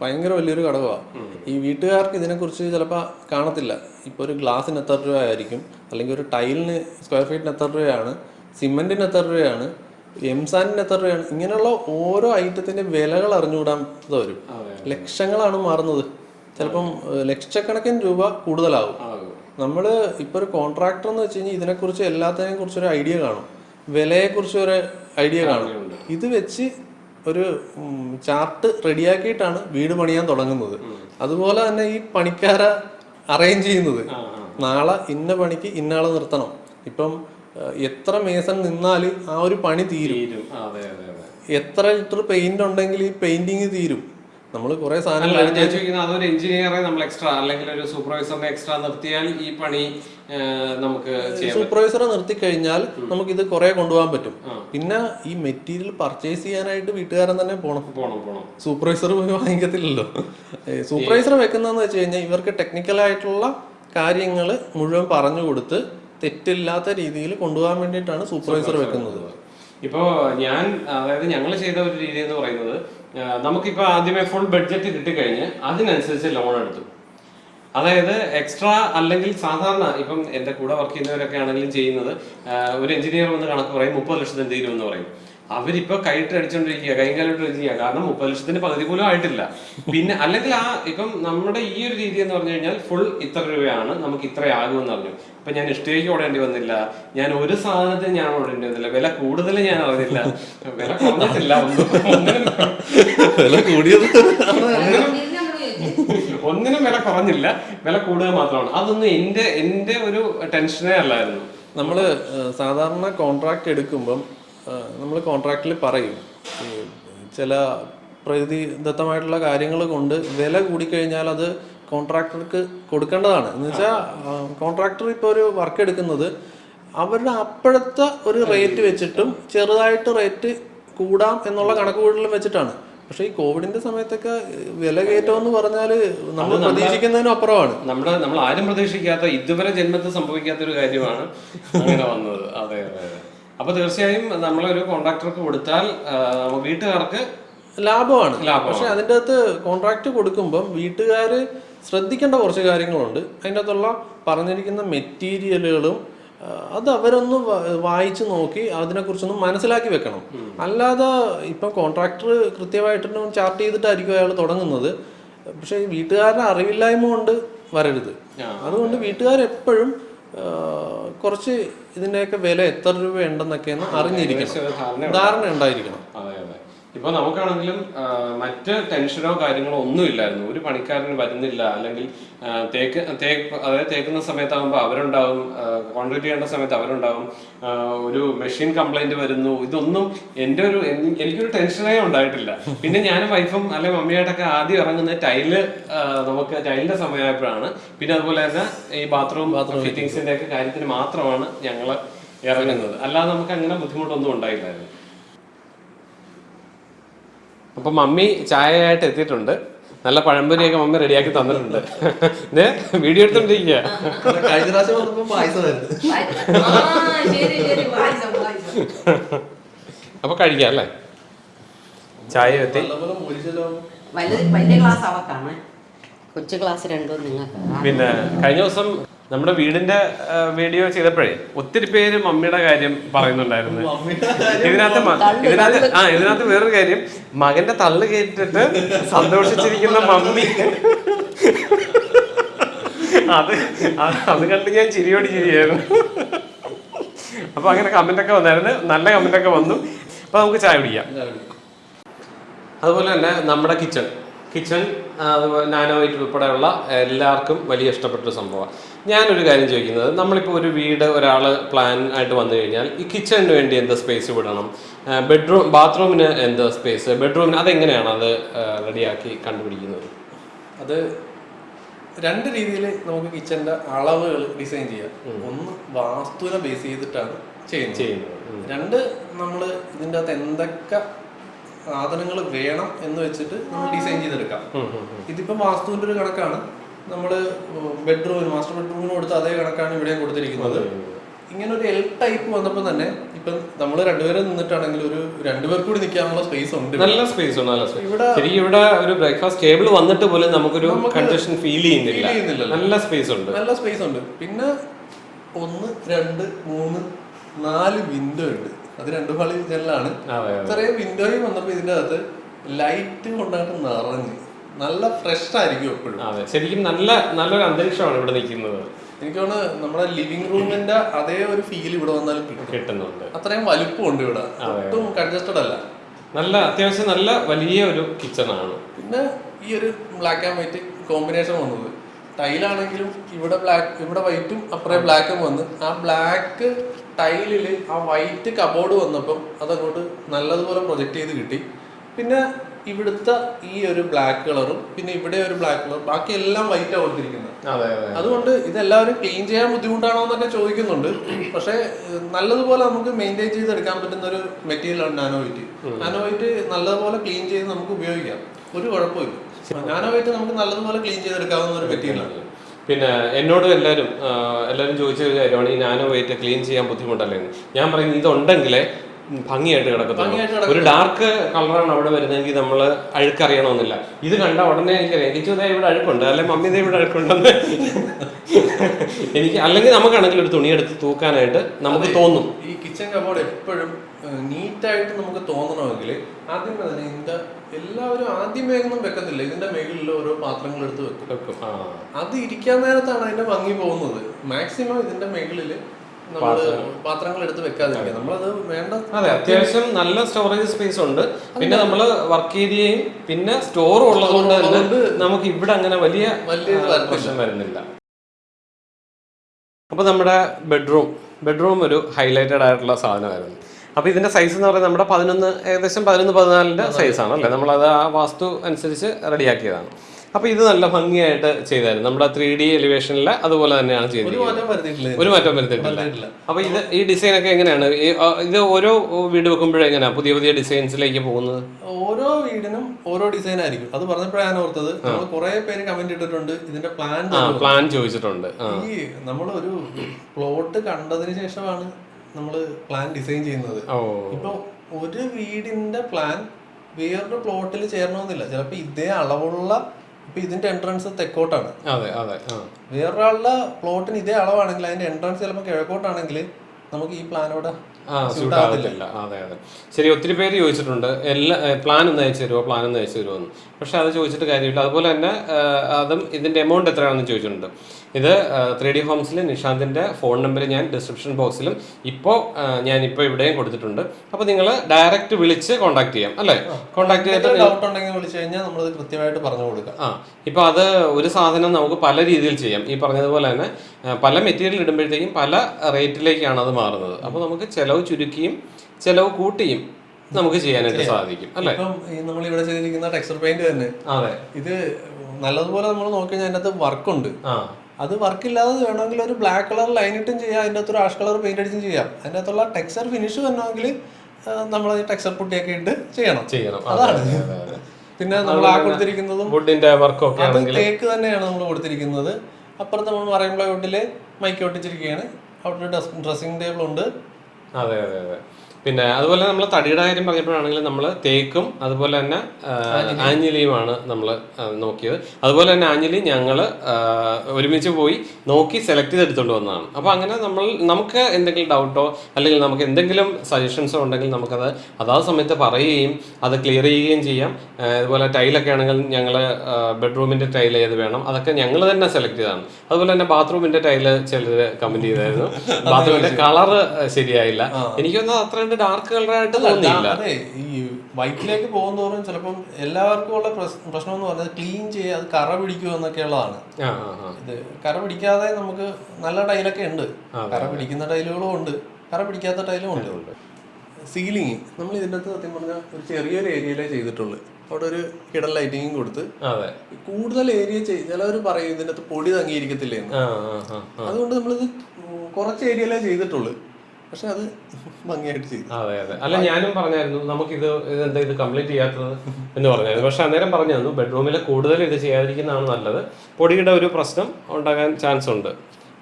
Speaker 2: ഭയങ്കര വലിയൊരു ഘടകമാണ് ഈ വീട്ടുകാർക്ക് ഇതിനെക്കുറിച്ച് ചിലപ്പോൾ കാണത്തില്ല. ഇപ്പോൾ ഒരു ഗ്ലാസ്സിന് എത്ര രൂപ ആയിരിക്കും അല്ലെങ്കിൽ ഒരു ടൈലിന് സ്ക്വയർ ഫീറ്റിന് എത്ര രൂപയാണ്? സിമെന്റിന് എത്ര രൂപയാണ്? എംസാനിന് എത്ര രൂപയാണ്? ഇങ്ങനെയുള്ള ഓരോ ഐറ്റത്തിന്റെ വിലകൾ അറിഞ്ഞുകൂടാൻ വരും. ലക്ഷങ്ങളാണ് മാറുന്നത്. ചിലപ്പം ലക്ഷക്കണക്കിന് രൂപ കൂടുതലാവും. നമ്മൾ ഇപ്പോൾ ഒരു കോൺട്രാക്ടർ എന്ന് വെച്ച് കഴിഞ്ഞാൽ ഇതിനെക്കുറിച്ച് എല്ലാത്തിനെയും കുറിച്ചൊരു ഐഡിയ കാണും. വിലയെക്കുറിച്ച് ഒരു ഐഡിയ കാണും ഇത് വെച്ച് ഒരു ചാർട്ട് റെഡിയാക്കിയിട്ടാണ് വീട് പണിയാൻ തുടങ്ങുന്നത്. അതുപോലെ തന്നെ ഈ പണിക്കാരെ അറേഞ്ച് ചെയ്യുന്നത്. നാളെ ഇന്ന പണിക്ക് ഇന്നാളെ നിർത്തണം. ഇപ്പം എത്ര മേസൺ നിന്നാൽ ആ ഒരു പണി തീരും. എത്ര ലിറ്റർ പെയിന്റ് ഉണ്ടെങ്കിൽ ഈ പെയിന്റിങ് തീരും. നമ്മൾ കുറെ സാധനങ്ങൾ
Speaker 1: അതൊരു എഞ്ചിനീയറെ നമ്മൾ എക്സ്ട്രാ അല്ലെങ്കിൽ ഒരു സൂപ്പർവൈസറിനെ എക്സ്ട്രാ നിർത്തിയാൽ ഈ പണി നമുക്ക്
Speaker 2: സൂപ്പർവൈസറെ നിർത്തി കഴിഞ്ഞാൽ നമുക്ക് ഇത് കുറെ കൊണ്ടുപോകാൻ പറ്റും. പിന്നെ ഈ മെറ്റീരിയൽ പർച്ചേസ് ചെയ്യാനായിട്ട് വീട്ടുകാരൻ തന്നെ പോണം.
Speaker 1: പോണം പോണം.
Speaker 2: സൂപ്പർവൈസർ പോയി വാങ്ങിക്കത്തില്ലല്ലോ. സൂപ്പർവൈസർ വെക്കുന്നതെന്ന് വെച്ച് കഴിഞ്ഞാൽ ഇവർക്ക് ടെക്നിക്കലായിട്ടുള്ള കാര്യങ്ങൾ മുഴുവൻ പറഞ്ഞു കൊടുത്ത് തെറ്റില്ലാത്ത രീതിയിൽ കൊണ്ടുപോകാൻ വേണ്ടിയിട്ടാണ് സൂപ്പർവൈസർ വെക്കുന്നത്.
Speaker 1: ഇപ്പോ ഞാൻ അതായത് ഞങ്ങൾ ചെയ്ത ഒരു രീതി എന്ന് പറയുന്നത് ആ, നമുക്കിപ്പോ ആദ്യമേ ഫുൾ ബഡ്ജറ്റ് കിട്ടിക്കഴിഞ്ഞ് അതിനനുസരിച്ച് ലോൺ എടുത്തു. അതായത് എക്സ്ട്രാ അല്ലെങ്കിൽ സാധാരണ ഇപ്പം എന്റെ കൂടെ വർക്ക് ചെയ്യുന്നവരൊക്കെ ആണെങ്കിലും ചെയ്യുന്നത് ഒരു എഞ്ചിനീയർ വന്ന് കണക്ക് പറയും മുപ്പത് ലക്ഷത്തിന് തീരുമെന്ന് പറയും. അവരിപ്പോ കൈയിട്ട് അടിച്ചോണ്ടിരിക്കുക കൈകാലിട്ട് ചെയ്യുക കാരണം മുപ്പത് ലക്ഷത്തിന്റെ പകുതി പോലും ആയിട്ടില്ല. പിന്നെ അല്ലെങ്കിൽ ആ ഇപ്പം നമ്മുടെ ഈ ഒരു രീതി എന്ന് പറഞ്ഞു കഴിഞ്ഞാൽ ഫുൾ ഇത്ര രൂപയാണ് നമുക്ക് ഇത്ര എന്ന് പറഞ്ഞു. ഇപ്പൊ ഞാൻ ഇഷ്ടേക്ക് ഓടേണ്ടി വന്നില്ല. ഞാൻ ഒരു സാധനത്തിന് ഞാൻ ഓടേണ്ടി വന്നില്ല. വില കൂടുതൽ ഞാൻ അറിഞ്ഞില്ല. വില കുറഞ്ഞിട്ടില്ല. ഒന്നും ഒന്നിനും
Speaker 2: വില കൂടിയത്?
Speaker 1: ഒന്നിനും വില കുറഞ്ഞില്ല. വില കൂടുക മാത്രമാണ്. അതൊന്നും എന്റെ എന്റെ ഒരു ടെൻഷനേ അല്ലായിരുന്നു.
Speaker 2: നമ്മൾ സാധാരണ കോൺട്രാക്ട് എടുക്കുമ്പം നമ്മൾ കോൺട്രാക്റ്റിൽ പറയും. ചില പ്രകൃതിദത്തമായിട്ടുള്ള കാര്യങ്ങൾ കൊണ്ട് വില കൂടിക്കഴിഞ്ഞാൽ അത് കോൺട്രാക്ടർക്ക് കൊടുക്കേണ്ടതാണ്. എന്ന് വെച്ചാൽ കോൺട്രാക്ടർ ഇപ്പോൾ ഒരു വർക്ക് എടുക്കുന്നത് അവരുടെ അപ്പോഴത്തെ ഒരു റേറ്റ് വെച്ചിട്ടും ചെറുതായിട്ട് റേറ്റ് കൂടാം എന്നുള്ള കണക്കുകൂടലും വെച്ചിട്ടാണ്. പക്ഷേ ഈ കോവിഡിന്റെ സമയത്തൊക്കെ വില കയറ്റം എന്ന് പറഞ്ഞാൽ നമ്മൾ പ്രതീക്ഷിക്കുന്നതിനും അപ്പുറമാണ്.
Speaker 1: നമ്മുടെ നമ്മൾ ആരും പ്രതീക്ഷിക്കാത്ത ഇതുവരെ ജന്മത്തിൽ സംഭവിക്കാത്ത ഒരു കാര്യമാണ് അങ്ങനെ വന്നത്. അതെ അതെ. അതെ അപ്പൊ തീർച്ചയായും നമ്മളൊരു കോൺട്രാക്ടർക്ക് കൊടുത്താൽ വീട്ടുകാർക്ക്
Speaker 2: ലാഭമാണ്. പക്ഷെ അതിന്റെ അകത്ത് കോൺട്രാക്ട് കൊടുക്കുമ്പം വീട്ടുകാർ ശ്രദ്ധിക്കേണ്ട കുറച്ച് കാര്യങ്ങളുണ്ട്. അതിന്റെ അകത്തുള്ള പറഞ്ഞിരിക്കുന്ന മെറ്റീരിയലുകളും അത് അവരൊന്ന് വായിച്ച് നോക്കി അതിനെക്കുറിച്ചൊന്ന് മനസ്സിലാക്കി വെക്കണം. അല്ലാതെ ഇപ്പം കോൺട്രാക്ടർ കൃത്യമായിട്ടൊന്നും ചാർട്ട് ചെയ്തിട്ടായിരിക്കും അയാൾ തുടങ്ങുന്നത്. പക്ഷേ വീട്ടുകാരുടെ അറിവില്ലായ്മ കൊണ്ട് വരരുത്. അതുകൊണ്ട് വീട്ടുകാരെപ്പോഴും കുറച്ച് ഇതിന്റെയൊക്കെ വില എത്ര രൂപ ഉണ്ടെന്നൊക്കെ ഒന്ന് അറിഞ്ഞിരിക്കണം.
Speaker 1: ധാരണ
Speaker 2: ഉണ്ടായിരിക്കണം
Speaker 1: ഇപ്പൊ നമുക്കാണെങ്കിലും മറ്റ് ടെൻഷനോ കാര്യങ്ങളോ ഒന്നും ഇല്ലായിരുന്നു ഒരു പണിക്കാരന് വരുന്നില്ല. അല്ലെങ്കിൽ തേക്ക് തേക്ക് അതായത് തേക്കുന്ന സമയത്താകുമ്പോൾ അവരുണ്ടാവും. കോൺക്രീറ്റ് ചെയ്യേണ്ട സമയത്ത് അവരുണ്ടാവും. ഒരു മെഷീൻ കംപ്ലൈന്റ് വരുന്നു. ഇതൊന്നും എന്റെ ഒരു എനിക്കൊരു ടെൻഷനേ ഉണ്ടായിട്ടില്ല. പിന്നെ ഞാനും വൈഫും അല്ലെ മമ്മിയായിട്ടൊക്കെ ആദ്യം ഇറങ്ങുന്ന ടൈൽ നമുക്ക് ടൈലിന്റെ സമയമായപ്പോഴാണ്. പിന്നെ അതുപോലെ തന്നെ ഈ ബാത്റൂം ഫിറ്റിങ്സിന്റെ ഒക്കെ കാര്യത്തിന് മാത്രമാണ് ഞങ്ങൾ ഇറങ്ങുന്നത്. അല്ലാതെ നമുക്ക് അങ്ങനെ ബുദ്ധിമുട്ടൊന്നും ഉണ്ടായില്ലായിരുന്നു. അപ്പൊ മമ്മി ചായയായിട്ട് എത്തിയിട്ടുണ്ട്. നല്ല പഴംപൊരിയൊക്കെ മമ്മി റെഡിയാക്കി തന്നിട്ടുണ്ട്. ഇത് വീഡിയോ എടുത്തോണ്ടിരിക്കുക
Speaker 2: കഴിഞ്ഞ പ്രാവശ്യം
Speaker 1: അപ്പൊ കഴിക്കാം അല്ലേ? ചായ എത്തി.
Speaker 3: വലിയ ക്ലാസ് അവക്കാണ് കൊച്ചു ക്ലാസ് രണ്ടും നിങ്ങൾക്ക്
Speaker 1: പിന്നെ കഴിഞ്ഞ ദിവസം നമ്മുടെ വീടിന്റെ വീഡിയോ ചെയ്തപ്പോഴേ ഒത്തിരി പേര് മമ്മിയുടെ കാര്യം പറയുന്നുണ്ടായിരുന്നു. ഇതിനകത്ത് ഇതിനകത്ത് ആ ഇതിനകത്ത് വേറൊരു കാര്യം. മകന്റെ തള്ളു കേട്ടിട്ട് സന്തോഷിച്ചിരിക്കുന്ന മമ്മി. അത് അത് കണ്ട് ഞാൻ ചിരിയോട് ചിരിയായിരുന്നു. അപ്പൊ അങ്ങനെ കമന്റ് ഒക്കെ വന്നായിരുന്നു. നല്ല കമന്റ് ഒക്കെ വന്നു. അപ്പൊ നമുക്ക് ചായ കുടിക്കാം. അതുപോലെ തന്നെ നമ്മുടെ കിച്ചൺ. കിച്ചൺ അതുപോലെ നാനോ വൈറ്റ് ഉൾപ്പെടെയുള്ള എല്ലാവർക്കും വലിയ ഇഷ്ടപ്പെട്ട ഒരു സംഭവമാണ് ഞാനൊരു കാര്യം ചോദിക്കുന്നത് നമ്മളിപ്പോൾ ഒരു വീട് ഒരാൾ പ്ലാൻ ആയിട്ട് വന്നു കഴിഞ്ഞാൽ ഈ കിച്ചണിന് വേണ്ടി എന്ത് സ്പേസ് വിടണം? ബെഡ്റൂം ബാത്റൂമിന് എന്ത് സ്പേസ് ബെഡ്റൂമിന് അതെങ്ങനെയാണ് അത് റെഡിയാക്കി കണ്ടുപിടിക്കുന്നത്?
Speaker 2: അത് രണ്ട് രീതിയിൽ നമുക്ക് കിച്ചന്റെ അളവുകൾ ഡിസൈൻ ചെയ്യാം. ഒന്ന് വാസ്തുവിനെ ബേസ് ചെയ്തിട്ടാണ് ചെയ്യുന്നത്. രണ്ട് നമ്മൾ ഇതിന്റെ അകത്ത് എന്തൊക്കെ സാധനങ്ങൾ വേണം എന്ന് വെച്ചിട്ട് നമ്മൾ ഡിസൈൻ ചെയ്തെടുക്കാം. ഇതിപ്പം വാസ്തുവിന്റെ ഒരു കണക്കാണ്. നമ്മൾ ബെഡ്റൂമിന് മാസ്റ്റർ ബെഡ്റൂമിന് കൊടുത്ത അതേ കണക്കാണ് ഇവിടെയും കൊടുത്തിരിക്കുന്നത്. ഇങ്ങനെ ഒരു എൽ ടൈപ്പ് വന്നപ്പോൾ തന്നെ ഇപ്പം നമ്മൾ രണ്ടുപേരും നിന്നിട്ടാണെങ്കിൽ ഒരു രണ്ടുപേർക്ക് കൂടി നിൽക്കാനുള്ള സ്പേസ് ഉണ്ട്
Speaker 1: നല്ല സ്പേസ് ഉണ്ട് നല്ല സ്പേസ്
Speaker 2: ഇവിടെ
Speaker 1: ഇവിടെ ഒരു ബ്രേക്ക്ഫാസ്റ്റ് ടേബിൾ വന്നിട്ട് പോലും നമുക്കൊരു കൺജഷൻ ഫീൽ ചെയ്യുന്നില്ല. നല്ല സ്പേസ് ഉണ്ട്.
Speaker 2: നല്ല സ്പേസ് ഉണ്ട്. പിന്നെ ഒന്ന് രണ്ട് മൂന്ന് നാല് വിൻഡോ ഉണ്ട്. അത് രണ്ടു പാളി ജനലാണ് ചെറിയ വിൻഡോയും വന്നപ്പോൾ ഇതിന്റെ അകത്ത് ലൈറ്റ് കൊണ്ടായിട്ട് നിറഞ്ഞ്. നല്ല ഫ്രഷ് ആയിരിക്കും എപ്പോഴും.
Speaker 1: അതെ ശരിക്കും നല്ല നല്ലൊരു അന്തരീക്ഷമാണ് ഇവിടെ നിൽക്കുന്നത്.
Speaker 2: എനിക്ക് തോന്നുന്നു നമ്മുടെ ലിവിംഗ് റൂമിന്റെ അതേ ഒരു ഫീൽ ഇവിടെ വന്നാലും കിട്ടും.
Speaker 1: കിട്ടുന്നുണ്ട്.
Speaker 2: അത്രയും വലുപ്പമുണ്ട് ഇവിടെ. ഒട്ടും കൺജസ്റ്റഡ് അല്ല.
Speaker 1: നല്ല അത്യാവശ്യം നല്ല വലിയ ഒരു കിച്ചൺ ആണ്.
Speaker 2: പിന്നെ ഈ ഒരു ബ്ലാക്ക് ആൻഡ് വൈറ്റ് കോമ്പിനേഷൻ വന്നത്. ടൈലാണെങ്കിലും ഇവിടെ ബ്ലാക്ക് ഇവിടെ വൈറ്റും അപ്പുറേ ബ്ലാക്കും വന്ന്. ആ ബ്ലാക്ക് ടൈലിൽ ആ വൈറ്റ് കബോർഡ് വന്നപ്പം അതങ്ങോട്ട് നല്ലതുപോലെ പ്രൊജക്റ്റ് ചെയ്ത് കിട്ടി. പിന്നെ ഇവിടുത്തെ ഈ ഒരു ബ്ലാക്ക് കളറും പിന്നെ ഇവിടെ ഒരു ബ്ലാക്ക് കളറും ബാക്കി എല്ലാം വൈറ്റ് ആവുന്നിരിക്കുന്നത്
Speaker 1: അതെ അതെ
Speaker 2: അതുകൊണ്ട് ഇതെല്ലാവരും ക്ലീൻ ചെയ്യാൻ ബുദ്ധിമുട്ടാണോ എന്ന് തന്നെ ചോദിക്കുന്നുണ്ട്. പക്ഷേ നല്ലതുപോലെ നമുക്ക് മെയിന്റെയിൻ ചെയ്തെടുക്കാൻ പറ്റുന്ന ഒരു മെറ്റീരിയലാണ് നാനോ വൈറ്റ് നാനോ വൈറ്റ് നല്ലതുപോലെ ക്ലീൻ ചെയ്ത് നമുക്ക് ഉപയോഗിക്കാം. ഒരു കുഴപ്പമില്ല വൈറ്റ് നമുക്ക് നല്ലതുപോലെ ക്ലീൻ ചെയ്തെടുക്കാവുന്ന ഒരു മെറ്റീരിയലാണ്
Speaker 1: പിന്നെ എന്നോട് എല്ലാവരും എല്ലാവരും ചോദിച്ച ഒരു കാര്യമാണ് ഈ നാനോ വെയിറ്റ് ക്ലീൻ ചെയ്യാൻ ബുദ്ധിമുട്ടല്ലേ? ഞാൻ പറയുന്നത് ഇതുണ്ടെങ്കിലേ ഭംഗിയായിട്ട് കിടക്കത്തുള്ളൂ. ഒരു ഡാർക്ക് കളറാണ് അവിടെ വരുന്നതെങ്കിൽ നമ്മൾ അഴുക്കറിയണമെന്നില്ല. ഇത് കണ്ട ഉടനെ എനിക്കറിയാം എനിക്ക് ദേ ഇവിടെ അഴുക്കുണ്ട്. അല്ലെ മമ്മി ഇവിടെ അഴുക്കുണ്ടെന്ന്. എനിക്ക് അല്ലെങ്കിൽ നമുക്കാണെങ്കിൽ ഒരു തുണിയെടുത്ത് തൂക്കാനായിട്ട് നമുക്ക് തോന്നും.
Speaker 2: ഈ കിച്ചൺ കബോർഡ് എപ്പോഴും നീറ്റായിട്ട് നമുക്ക് തോന്നണമെങ്കിൽ ആദ്യമേ തന്നെ ഇതിന്റെ എല്ലാവരും ആദ്യമേ ഒന്നും വെക്കത്തില്ല. ഇതിന്റെ മേളിൽ ഓരോ പാത്രങ്ങൾ എടുത്ത് വെക്കും. അത് ഇരിക്കാൻ നേരത്താണ് അതിന്റെ ഭംഗി പോകുന്നത്. മാക്സിമം ഇതിന്റെ മേഖലയിൽ പാത്രങ്ങൾ. എടുത്ത് വെക്കാതിരിക്കുക. നമ്മളത് വേണ്ട
Speaker 1: അതെ അത്യാവശ്യം നല്ല സ്റ്റോറേജ് സ്പേസ് ഉണ്ട്. പിന്നെ നമ്മൾ വർക്ക് ഏരിയയും പിന്നെ സ്റ്റോറും ഉള്ളത് കൊണ്ട് തന്നെ നമുക്ക് ഇവിടെ അങ്ങനെ വലിയ
Speaker 2: വലിയ
Speaker 1: പ്രശ്നം വരുന്നില്ല. അപ്പോൾ നമ്മുടെ ബെഡ്റൂം ബെഡ്റൂം ഒരു ഹൈലൈറ്റഡ് ആയിട്ടുള്ള സാധനമായിരുന്നു. അപ്പോൾ ഇതിന്റെ സൈസ് എന്ന് പറയുന്നത് നമ്മുടെ പതിനൊന്ന് ഏകദേശം പതിനൊന്ന് പതിനാലിന്റെ സൈസാണ് അല്ലേ നമ്മളത് ആ വാസ്തു അനുസരിച്ച് റെഡിയാക്കിയതാണ്. അപ്പൊ ഇത് നല്ല ഭംഗിയായിട്ട് ചെയ്തായിരുന്നു. നമ്മുടെ ത്രീ ഡി എലിവേഷനിൽ അതുപോലെ തന്നെയാണ് ചെയ്തിരിക്കുന്നത്. ഒരു മാറ്റം വരുത്തിയിട്ടില്ല.
Speaker 2: വരുത്തിയിട്ടില്ല.
Speaker 1: അപ്പൊ ഇത് ഈ ഡിസൈൻ ഒക്കെ എങ്ങനെയാണ്? ഇത് ഓരോ വീട് വെക്കുമ്പോഴും എങ്ങനെയാണ് പുതിയ പുതിയ ഡിസൈൻസിലേക്ക് പോകുന്നത്?
Speaker 2: ഓരോ വീടിനും ഓരോ ഡിസൈൻ ആയിരിക്കും. അത് പറഞ്ഞപ്പോഴാണ് ഓർത്തത്. നമ്മൾ കുറെ പേര് കമന്റ് ഇട്ടിട്ടുണ്ട്. ഇതിന്റെ പ്ലാൻ
Speaker 1: പ്ലാൻ ചോദിച്ചിട്ടുണ്ട്.
Speaker 2: ഈ നമ്മൾ ഒരു പ്ലോട്ട് കണ്ടതിന് ശേഷമാണ് നമ്മൾ പ്ലാൻ ഡിസൈൻ ചെയ്യുന്നത്. ഇപ്പൊ ഒരു വീടിന്റെ പ്ലാൻ വേറൊരു പ്ലോട്ടിൽ ചേരണമെന്നില്ല. ചിലപ്പോ ഇതേ അളവുള്ള ഇപ്പൊ ഇതിന്റെ എൻട്രൻസ് തെക്കോട്ടാണ്.
Speaker 1: അതെ അതെ
Speaker 2: വേറൊരാളുടെ പ്ലോട്ടിന് ഇതേ അളവാണെങ്കിൽ അതിന്റെ എൻട്രൻസ് ചിലപ്പോ കിഴക്കോട്ടാണെങ്കിൽ നമുക്ക് ഈ പ്ലാനോട് അവിടെ
Speaker 1: ആ സ്യൂട്ട് ആകത്തില്ല അതെ അതെ. ശരി ഒത്തിരി പേര് ചോദിച്ചിട്ടുണ്ട്. എല്ലാ പ്ലാൻ ഒന്ന് അയച്ചു തരുമോ? പ്ലാൻ ഒന്ന് അയച്ചു തരുമോ എന്ന്. പക്ഷെ അത് ചോദിച്ചിട്ട് കാര്യമില്ല. അതുപോലെ തന്നെ അതും ഇതിന്റെ എമൗണ്ട് എത്രയാണെന്ന് ചോദിച്ചിട്ടുണ്ട്. ഇത് ത്രീ ഡി ഹോംസിൽ നിഷാന്തിന്റെ ഫോൺ നമ്പർ ഞാൻ ഡിസ്ക്രിപ്ഷൻ ബോക്സിലും ഇപ്പോൾ ഞാനിപ്പോൾ ഇവിടെയും കൊടുത്തിട്ടുണ്ട്. അപ്പോൾ നിങ്ങൾ ഡയറക്റ്റ് വിളിച്ച് കോൺടാക്ട് ചെയ്യാം അല്ലേ? കോൺടാക്ട് ചെയ്തിട്ട്
Speaker 2: ഡൗട്ട് ഉണ്ടെങ്കിൽ വിളിച്ചു കഴിഞ്ഞാൽ നമ്മളത് കൃത്യമായിട്ട് പറഞ്ഞു കൊടുക്കാം.
Speaker 1: ആ. ഇപ്പോൾ അത് ഒരു സാധനം നമുക്ക് പല രീതിയിൽ ചെയ്യാം. ഈ പറഞ്ഞതുപോലെ തന്നെ പല മെറ്റീരിയൽ ഇടുമ്പോഴത്തേക്കും പല റേറ്റിലേക്കാണ് അത് മാറുന്നത്. അപ്പോൾ നമുക്ക് ചിലവ് ചുരുക്കിയും ചിലവ് കൂട്ടിയും നമുക്ക് ചെയ്യാനായിട്ട് സാധിക്കും അല്ലേ?
Speaker 2: നമ്മൾ ഇവിടെ ചെയ്തിരിക്കുന്ന ടെക്സ്റ്റർ പെയിന്റ് തന്നെ.
Speaker 1: അതെ.
Speaker 2: ഇത് നല്ലതുപോലെ നമ്മൾ നോക്കി കഴിഞ്ഞാൽ അതിനകത്ത് വർക്കുണ്ട്
Speaker 1: ആ.
Speaker 2: അത് വർക്ക് ഇല്ലാതെ വേണമെങ്കിൽ ഒരു ബ്ലാക്ക് കളർ ലൈൻ ഇട്ടും ചെയ്യാം അതിന്റെ അകത്തൊരു ആഷ് കളർ പെയിന്റ് അടിച്ചും ചെയ്യാം. അതിന്റെ അകത്തുള്ള ടെക്സ്ചർ ഫിനിഷ് വരണമെങ്കിൽ നമ്മൾ ടെക്സ്ചർ പുട്ടിയൊക്കെ ഇട്ട് ചെയ്യണം.
Speaker 1: ചെയ്യണം.
Speaker 2: അതാണ്. പിന്നെ നമ്മൾ ആ കൊടുത്തിരിക്കുന്നതും
Speaker 1: വുഡിന്റെ വർക്കൊക്കെ ആണെങ്കിൽ
Speaker 2: തേക്ക് തന്നെയാണ് നമ്മൾ കൊടുത്തിരിക്കുന്നത്. അപ്പുറത്ത് നമ്മൾ മറൈൻ പ്ലൈവുഡിൽ മൈക്ക് ഒട്ടിച്ചിരിക്കുകയാണ്. അവിടെ ഡ്രസ്സിംഗ് ടേബിൾ ഉണ്ട്.
Speaker 1: അതെ അതെ അതെ. പിന്നെ അതുപോലെ നമ്മൾ തടിയുടെ കാര്യം പറഞ്ഞപ്പോഴാണെങ്കിൽ നമ്മൾ തേക്കും അതുപോലെ തന്നെ ആഞ്ഞിലിയുമാണ് നമ്മൾ നോക്കിയത്. അതുപോലെ തന്നെ ആഞ്ഞിലി ഞങ്ങൾ ഒരുമിച്ച് പോയി നോക്കി സെലക്ട് ചെയ്ത് എടുത്തുകൊണ്ട് വന്നതാണ്. അപ്പോൾ അങ്ങനെ നമ്മൾ നമുക്ക് എന്തെങ്കിലും ഡൗട്ടോ അല്ലെങ്കിൽ നമുക്ക് എന്തെങ്കിലും സജഷൻസോ ഉണ്ടെങ്കിൽ നമുക്കത് അതാത് സമയത്ത് പറയുകയും അത് ക്ലിയർ ചെയ്യുകയും ചെയ്യാം. അതുപോലെ ടൈലൊക്കെ ആണെങ്കിൽ ഞങ്ങൾ ബെഡ്റൂമിന്റെ ടൈൽ ഏത് വേണം അതൊക്കെ ഞങ്ങൾ തന്നെ സെലക്ട് ചെയ്തതാണ്. അതുപോലെ തന്നെ ബാത്റൂമിന്റെ ടൈൽ ചിലർ കമന്റ് ചെയ്തായിരുന്നു. ബാത്റൂമിന്റെ കളർ ശരിയായില്ല. എനിക്കൊന്നും അത്ര കണ്ട് ഡാർക്ക് കളറായിട്ട് തോന്നിയില്ല.
Speaker 2: അതെ ഈ വൈറ്റിലേക്ക് പോകുന്നതോറും ചിലപ്പം എല്ലാവർക്കും ഉള്ള പ്രശ്- പ്രശ്നം എന്ന് പറഞ്ഞത് ക്ലീൻ ചെയ്യുക അത് കറ പിടിക്കുക എന്നൊക്കെ ഉള്ളതാണ്
Speaker 1: ആ ആ ആ.
Speaker 2: ഇത് കറ പിടിക്കാതെ നമുക്ക് നല്ല ടൈലൊക്കെ ഉണ്ട്. കറ പിടിക്കുന്ന ടൈലുകളും ഉണ്ട്. കറ പിടിക്കാത്ത ടൈലും ഉണ്ട്. സീലിംഗ് നമ്മൾ ഇതിന്റെ അകത്ത് സത്യം പറഞ്ഞാൽ ഒരു ചെറിയൊരു ഏരിയയിലേ ചെയ്തിട്ടുള്ളൂ. അവിടെ ഒരു കിടൽ ലൈറ്റിംഗും കൊടുത്ത് കൂടുതൽ ഏരിയ ചിലവർ പറയും ഇതിന്റെ അകത്ത് പൊടി തങ്ങിയിരിക്കത്തില്ലേ. അതുകൊണ്ട് നമ്മളിത് കുറച്ച് ഏരിയയിലേ ചെയ്തിട്ടുള്ളൂ. പക്ഷെ അത് ഭംഗിയായിട്ട് ചെയ്തു.
Speaker 1: അതെ അതെ. അല്ല ഞാനും പറഞ്ഞായിരുന്നു നമുക്കിത് ഇതെന്താ ഇത് കംപ്ലീറ്റ് ചെയ്യാത്തത് എന്ന് പറഞ്ഞായിരുന്നു. പക്ഷെ അന്നേരം പറഞ്ഞു തന്നു ബെഡ്റൂമിൽ കൂടുതൽ ഇത് ചെയ്യാതിരിക്കുന്നതാണ് നല്ലത്. പൊടിയുടെ ഒരു പ്രശ്നം ഉണ്ടാകാൻ ചാൻസ് ഉണ്ട്.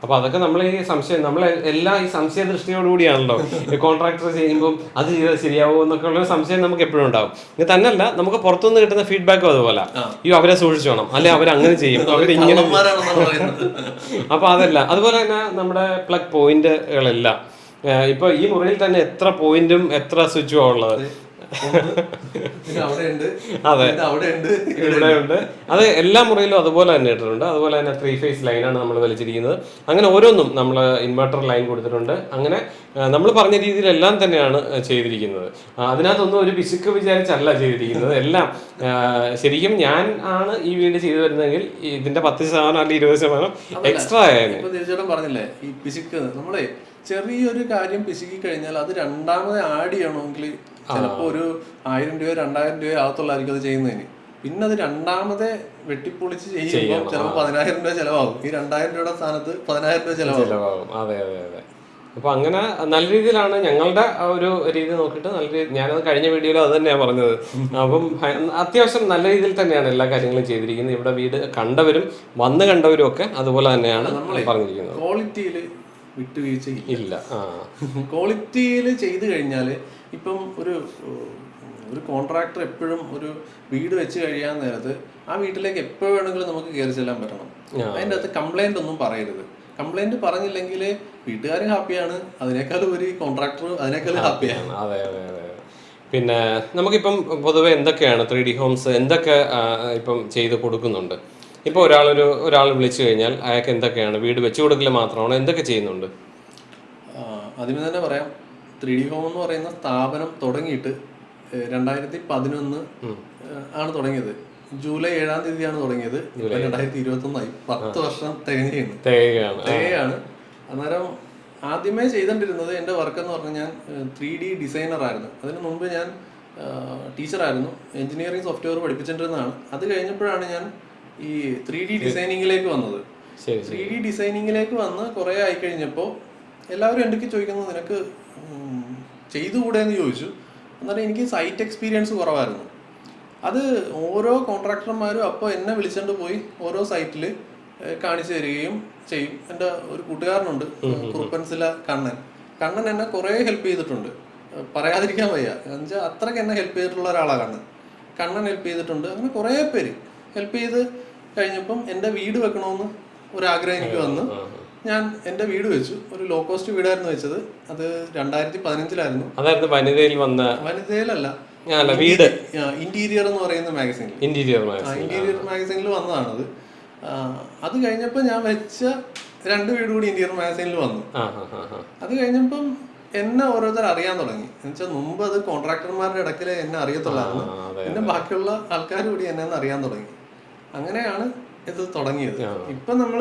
Speaker 1: അപ്പൊ അതൊക്കെ നമ്മൾ ഈ സംശയം നമ്മൾ എല്ലാ ഈ സംശയ ദൃഷ്ടിയോടുകൂടിയാണല്ലോ ഈ കോൺട്രാക്ടർ ചെയ്യുമ്പോൾ അത് ചെയ്താൽ ശരിയാവുമോ എന്നൊക്കെ ഉള്ള സംശയം നമുക്ക് എപ്പോഴും ഉണ്ടാവും. ഇത് തന്നെയല്ല നമുക്ക് പുറത്തുനിന്ന് കിട്ടുന്ന ഫീഡ്ബാക്കും അതുപോലെ. ഈ അവരെ സൂക്ഷിച്ചോണം അല്ലെ അവർ അങ്ങനെ ചെയ്യും അവർ ഇങ്ങനെ
Speaker 2: കള്ളന്മാരാണെന്നാണ് പറയുന്നത്.
Speaker 1: അപ്പൊ അതല്ല അതുപോലെ തന്നെ നമ്മുടെ പ്ലഗ് പോയിന്റുകളെല്ലാം ഇപ്പൊ ഈ മുറിയിൽ തന്നെ എത്ര പോയിന്റും എത്ര സ്വിച്ചും ഉള്ളത് അതെ. ഇവിടെ ഉണ്ട്. അത് എല്ലാ മുറിയിലും അതുപോലെ തന്നെ ഇട്ടിട്ടുണ്ട്. അതുപോലെ തന്നെ ത്രീ ഫേസ് ലൈനാണ് നമ്മൾ വലിച്ചിരിക്കുന്നത്. അങ്ങനെ ഓരോന്നും നമ്മൾ ഇൻവെർട്ടർ ലൈൻ കൊടുത്തിട്ടുണ്ട്. അങ്ങനെ നമ്മൾ പറഞ്ഞ രീതിയിലെല്ലാം തന്നെയാണ് ചെയ്തിരിക്കുന്നത്. അതിനകത്തൊന്നും ഒരു പിശുക്ക് വിചാരിച്ചല്ല ചെയ്തിരിക്കുന്നത്. എല്ലാം ശരിക്കും ഞാൻ ആണ് ഈ വീട് ചെയ്തു വരുന്നതെങ്കിൽ ഇതിന്റെ പത്ത് ശതമാനം അല്ലെങ്കിൽ ഇരുപത് ശതമാനം എക്സ്ട്രാ
Speaker 2: ആയാലും പറഞ്ഞില്ലേ ഈ പിശുക്ക്. നമ്മളെ ചെറിയൊരു കാര്യം പിശുക്കി കഴിഞ്ഞാൽ അത് രണ്ടാമത് ആഡ് ചെയ്യണമെങ്കിൽ ചിലപ്പോ ഒരു ആയിരം രൂപയോ രണ്ടായിരം രൂപയോ ആകത്തുള്ളായിരിക്കും അത് ചെയ്യുന്നതിന്. പിന്നെ അത് രണ്ടാമത് വെട്ടിപ്പൊളിച്ച് ചെയ്യുമ്പോൾ ചിലപ്പോൾ പതിനായിരം രൂപ ചെലവാകും. ഈ രണ്ടായിരം രൂപയുടെ സ്ഥാനത്ത് പതിനായിരം രൂപ ചെലവാകും.
Speaker 1: അതെ അതെ അതെ. അപ്പൊ അങ്ങനെ നല്ല രീതിയിലാണ് ഞങ്ങളുടെ ആ ഒരു രീതി നോക്കിയിട്ട് നല്ല രീതി ഞാനത് കഴിഞ്ഞ വീഡിയോയിൽ അത് തന്നെയാണ് പറഞ്ഞത്. അപ്പം അത്യാവശ്യം നല്ല രീതിയിൽ തന്നെയാണ് എല്ലാ കാര്യങ്ങളും ചെയ്തിരിക്കുന്നത്. ഇവിടെ വീട് കണ്ടവരും വന്ന് കണ്ടവരും ഒക്കെ അതുപോലെ തന്നെയാണ് പറഞ്ഞിരിക്കുന്നത്.
Speaker 2: ക്വാളിറ്റിയിൽ വിട്ടുവീഴ്ചയില്ല. ക്വാളിറ്റിയിൽ ചെയ്തു കഴിഞ്ഞാൽ ഇപ്പം ഒരു ഒരു കോൺട്രാക്ടർ എപ്പോഴും ഒരു വീട് വെച്ച് കഴിയാൻ നേരത്ത് ആ വീട്ടിലേക്ക് എപ്പോൾ വേണമെങ്കിലും നമുക്ക് കയറി ചെല്ലാൻ പറ്റണം. അതിന്റെ അകത്ത് കംപ്ലൈന്റ് ഒന്നും പറയരുത്. കംപ്ലൈന്റ് പറഞ്ഞില്ലെങ്കിൽ വീട്ടുകാരും ഹാപ്പിയാണ്. അതിനേക്കാൾ ഒരു കോൺട്രാക്ടർ അതിനേക്കാൾ ഹാപ്പിയാണ്
Speaker 1: അതെ അതെ അതെ. പിന്നെ നമുക്കിപ്പം പൊതുവെ എന്തൊക്കെയാണ് ത്രീ ഡി ഹോംസ് എന്തൊക്കെ ഇപ്പം ചെയ്ത് കൊടുക്കുന്നുണ്ട്? ഇപ്പോൾ ഒരാളൊരു ഒരാൾ വിളിച്ചു കഴിഞ്ഞാൽ അയാൾക്ക് എന്തൊക്കെയാണ്? വീട് വെച്ച് കൊടുക്കൽ മാത്രമാണോ? എന്തൊക്കെ ചെയ്യുന്നുണ്ട്?
Speaker 2: ആദ്യമേ തന്നെ പറയാം. ത്രീ ഡി ഹോം എന്ന് പറയുന്ന സ്ഥാപനം തുടങ്ങിയിട്ട് രണ്ടായിരത്തി പതിനൊന്ന് ആണ് തുടങ്ങിയത്. ജൂലൈ ഏഴാം തീയതിയാണ് തുടങ്ങിയത്. രണ്ടായിരത്തി ഇരുപത്തി ഒന്നായി പത്ത് വർഷം തികഞ്ഞു
Speaker 1: തേകയാണ്
Speaker 2: തികയാണ്. അന്നേരം ആദ്യമേ ചെയ്തോണ്ടിരുന്നത് എന്റെ വർക്ക് എന്ന് പറഞ്ഞാൽ ഞാൻ ത്രീ ഡി ഡിസൈനർ ആയിരുന്നു. അതിന് മുമ്പ് ഞാൻ ടീച്ചറായിരുന്നു. എഞ്ചിനീയറിംഗ് സോഫ്റ്റ്വെയർ പഠിപ്പിച്ചിട്ടിരുന്നതാണ് അത് കഴിഞ്ഞപ്പോഴാണ് ഞാൻ ഈ ത്രീ ഡി ഡിസൈനിങ്ങിലേക്ക് വന്നത്. ത്രീ ഡി ഡിസൈനിങ്ങിലേക്ക് വന്ന് കുറെ ആയി കഴിഞ്ഞപ്പോൾ എല്ലാവരും എന്തൊക്കെ ചോദിക്കുന്നത് നിനക്ക് ചെയ്തു ചെയ്തുകൂടെ എന്ന് ചോദിച്ചു. എന്നാലും എനിക്ക് സൈറ്റ് എക്സ്പീരിയൻസ് കുറവായിരുന്നു. അത് ഓരോ കോൺട്രാക്ടർമാരും അപ്പോൾ എന്നെ വിളിച്ചുകൊണ്ട് പോയി ഓരോ സൈറ്റിൽ കാണിച്ചു തരികയും ചെയ്യും. എന്റെ ഒരു കൂട്ടുകാരനുണ്ട് കുറുപ്പൻസില കണ്ണൻ. കണ്ണൻ എന്നെ കുറേ ഹെൽപ്പ് ചെയ്തിട്ടുണ്ട്. പറയാതിരിക്കാൻ വയ്യ. എന്നുവെച്ചാൽ അത്രയ്ക്ക് എന്നെ ഹെൽപ്പ് ചെയ്തിട്ടുള്ള ഒരാളാണ് കണ്ണൻ. കണ്ണൻ ഹെൽപ്പ് ചെയ്തിട്ടുണ്ട്. അങ്ങനെ കുറേ പേര്. ഹെൽപ്പ് ചെയ്ത് കഴിഞ്ഞപ്പം എന്റെ വീട് വെക്കണമെന്ന് ഒരാഗ്രഹം എനിക്ക് വന്നു. ഞാൻ എന്റെ വീട് വെച്ചു. ഒരു ലോ കോസ്റ്റ് വീടായിരുന്നു വെച്ചത്. അത് രണ്ടായിരത്തി പതിനഞ്ചിലായിരുന്നു
Speaker 1: അതായത് വനിതയിൽ വന്ന
Speaker 2: വനിതയിലല്ല.
Speaker 1: വീട്.
Speaker 2: ഇന്റീരിയർ എന്ന് പറയുന്ന മാഗസീനിൽ
Speaker 1: ഇന്റീരിയർ
Speaker 2: ഇന്റീരിയർ മാഗസീനിൽ വന്നതാണത്. അത് കഴിഞ്ഞപ്പോൾ ഞാൻ വെച്ച രണ്ട് വീട് കൂടി ഇന്റീരിയർ മാഗസീനിൽ വന്നു. അത് കഴിഞ്ഞപ്പം എന്നെ ഓരോരുത്തർ അറിയാൻ തുടങ്ങി. എന്നുവെച്ചാൽ മുമ്പ് അത് കോൺട്രാക്ടർമാരുടെ ഇടയ്ക്കിലെ എന്നെ അറിയത്തുള്ളായിരുന്നു. പിന്നെ ബാക്കിയുള്ള ആൾക്കാർ കൂടി എന്നെ അറിയാൻ തുടങ്ങി. അങ്ങനെയാണ് ഇത് തുടങ്ങിയത്. ഇപ്പൊ നമ്മൾ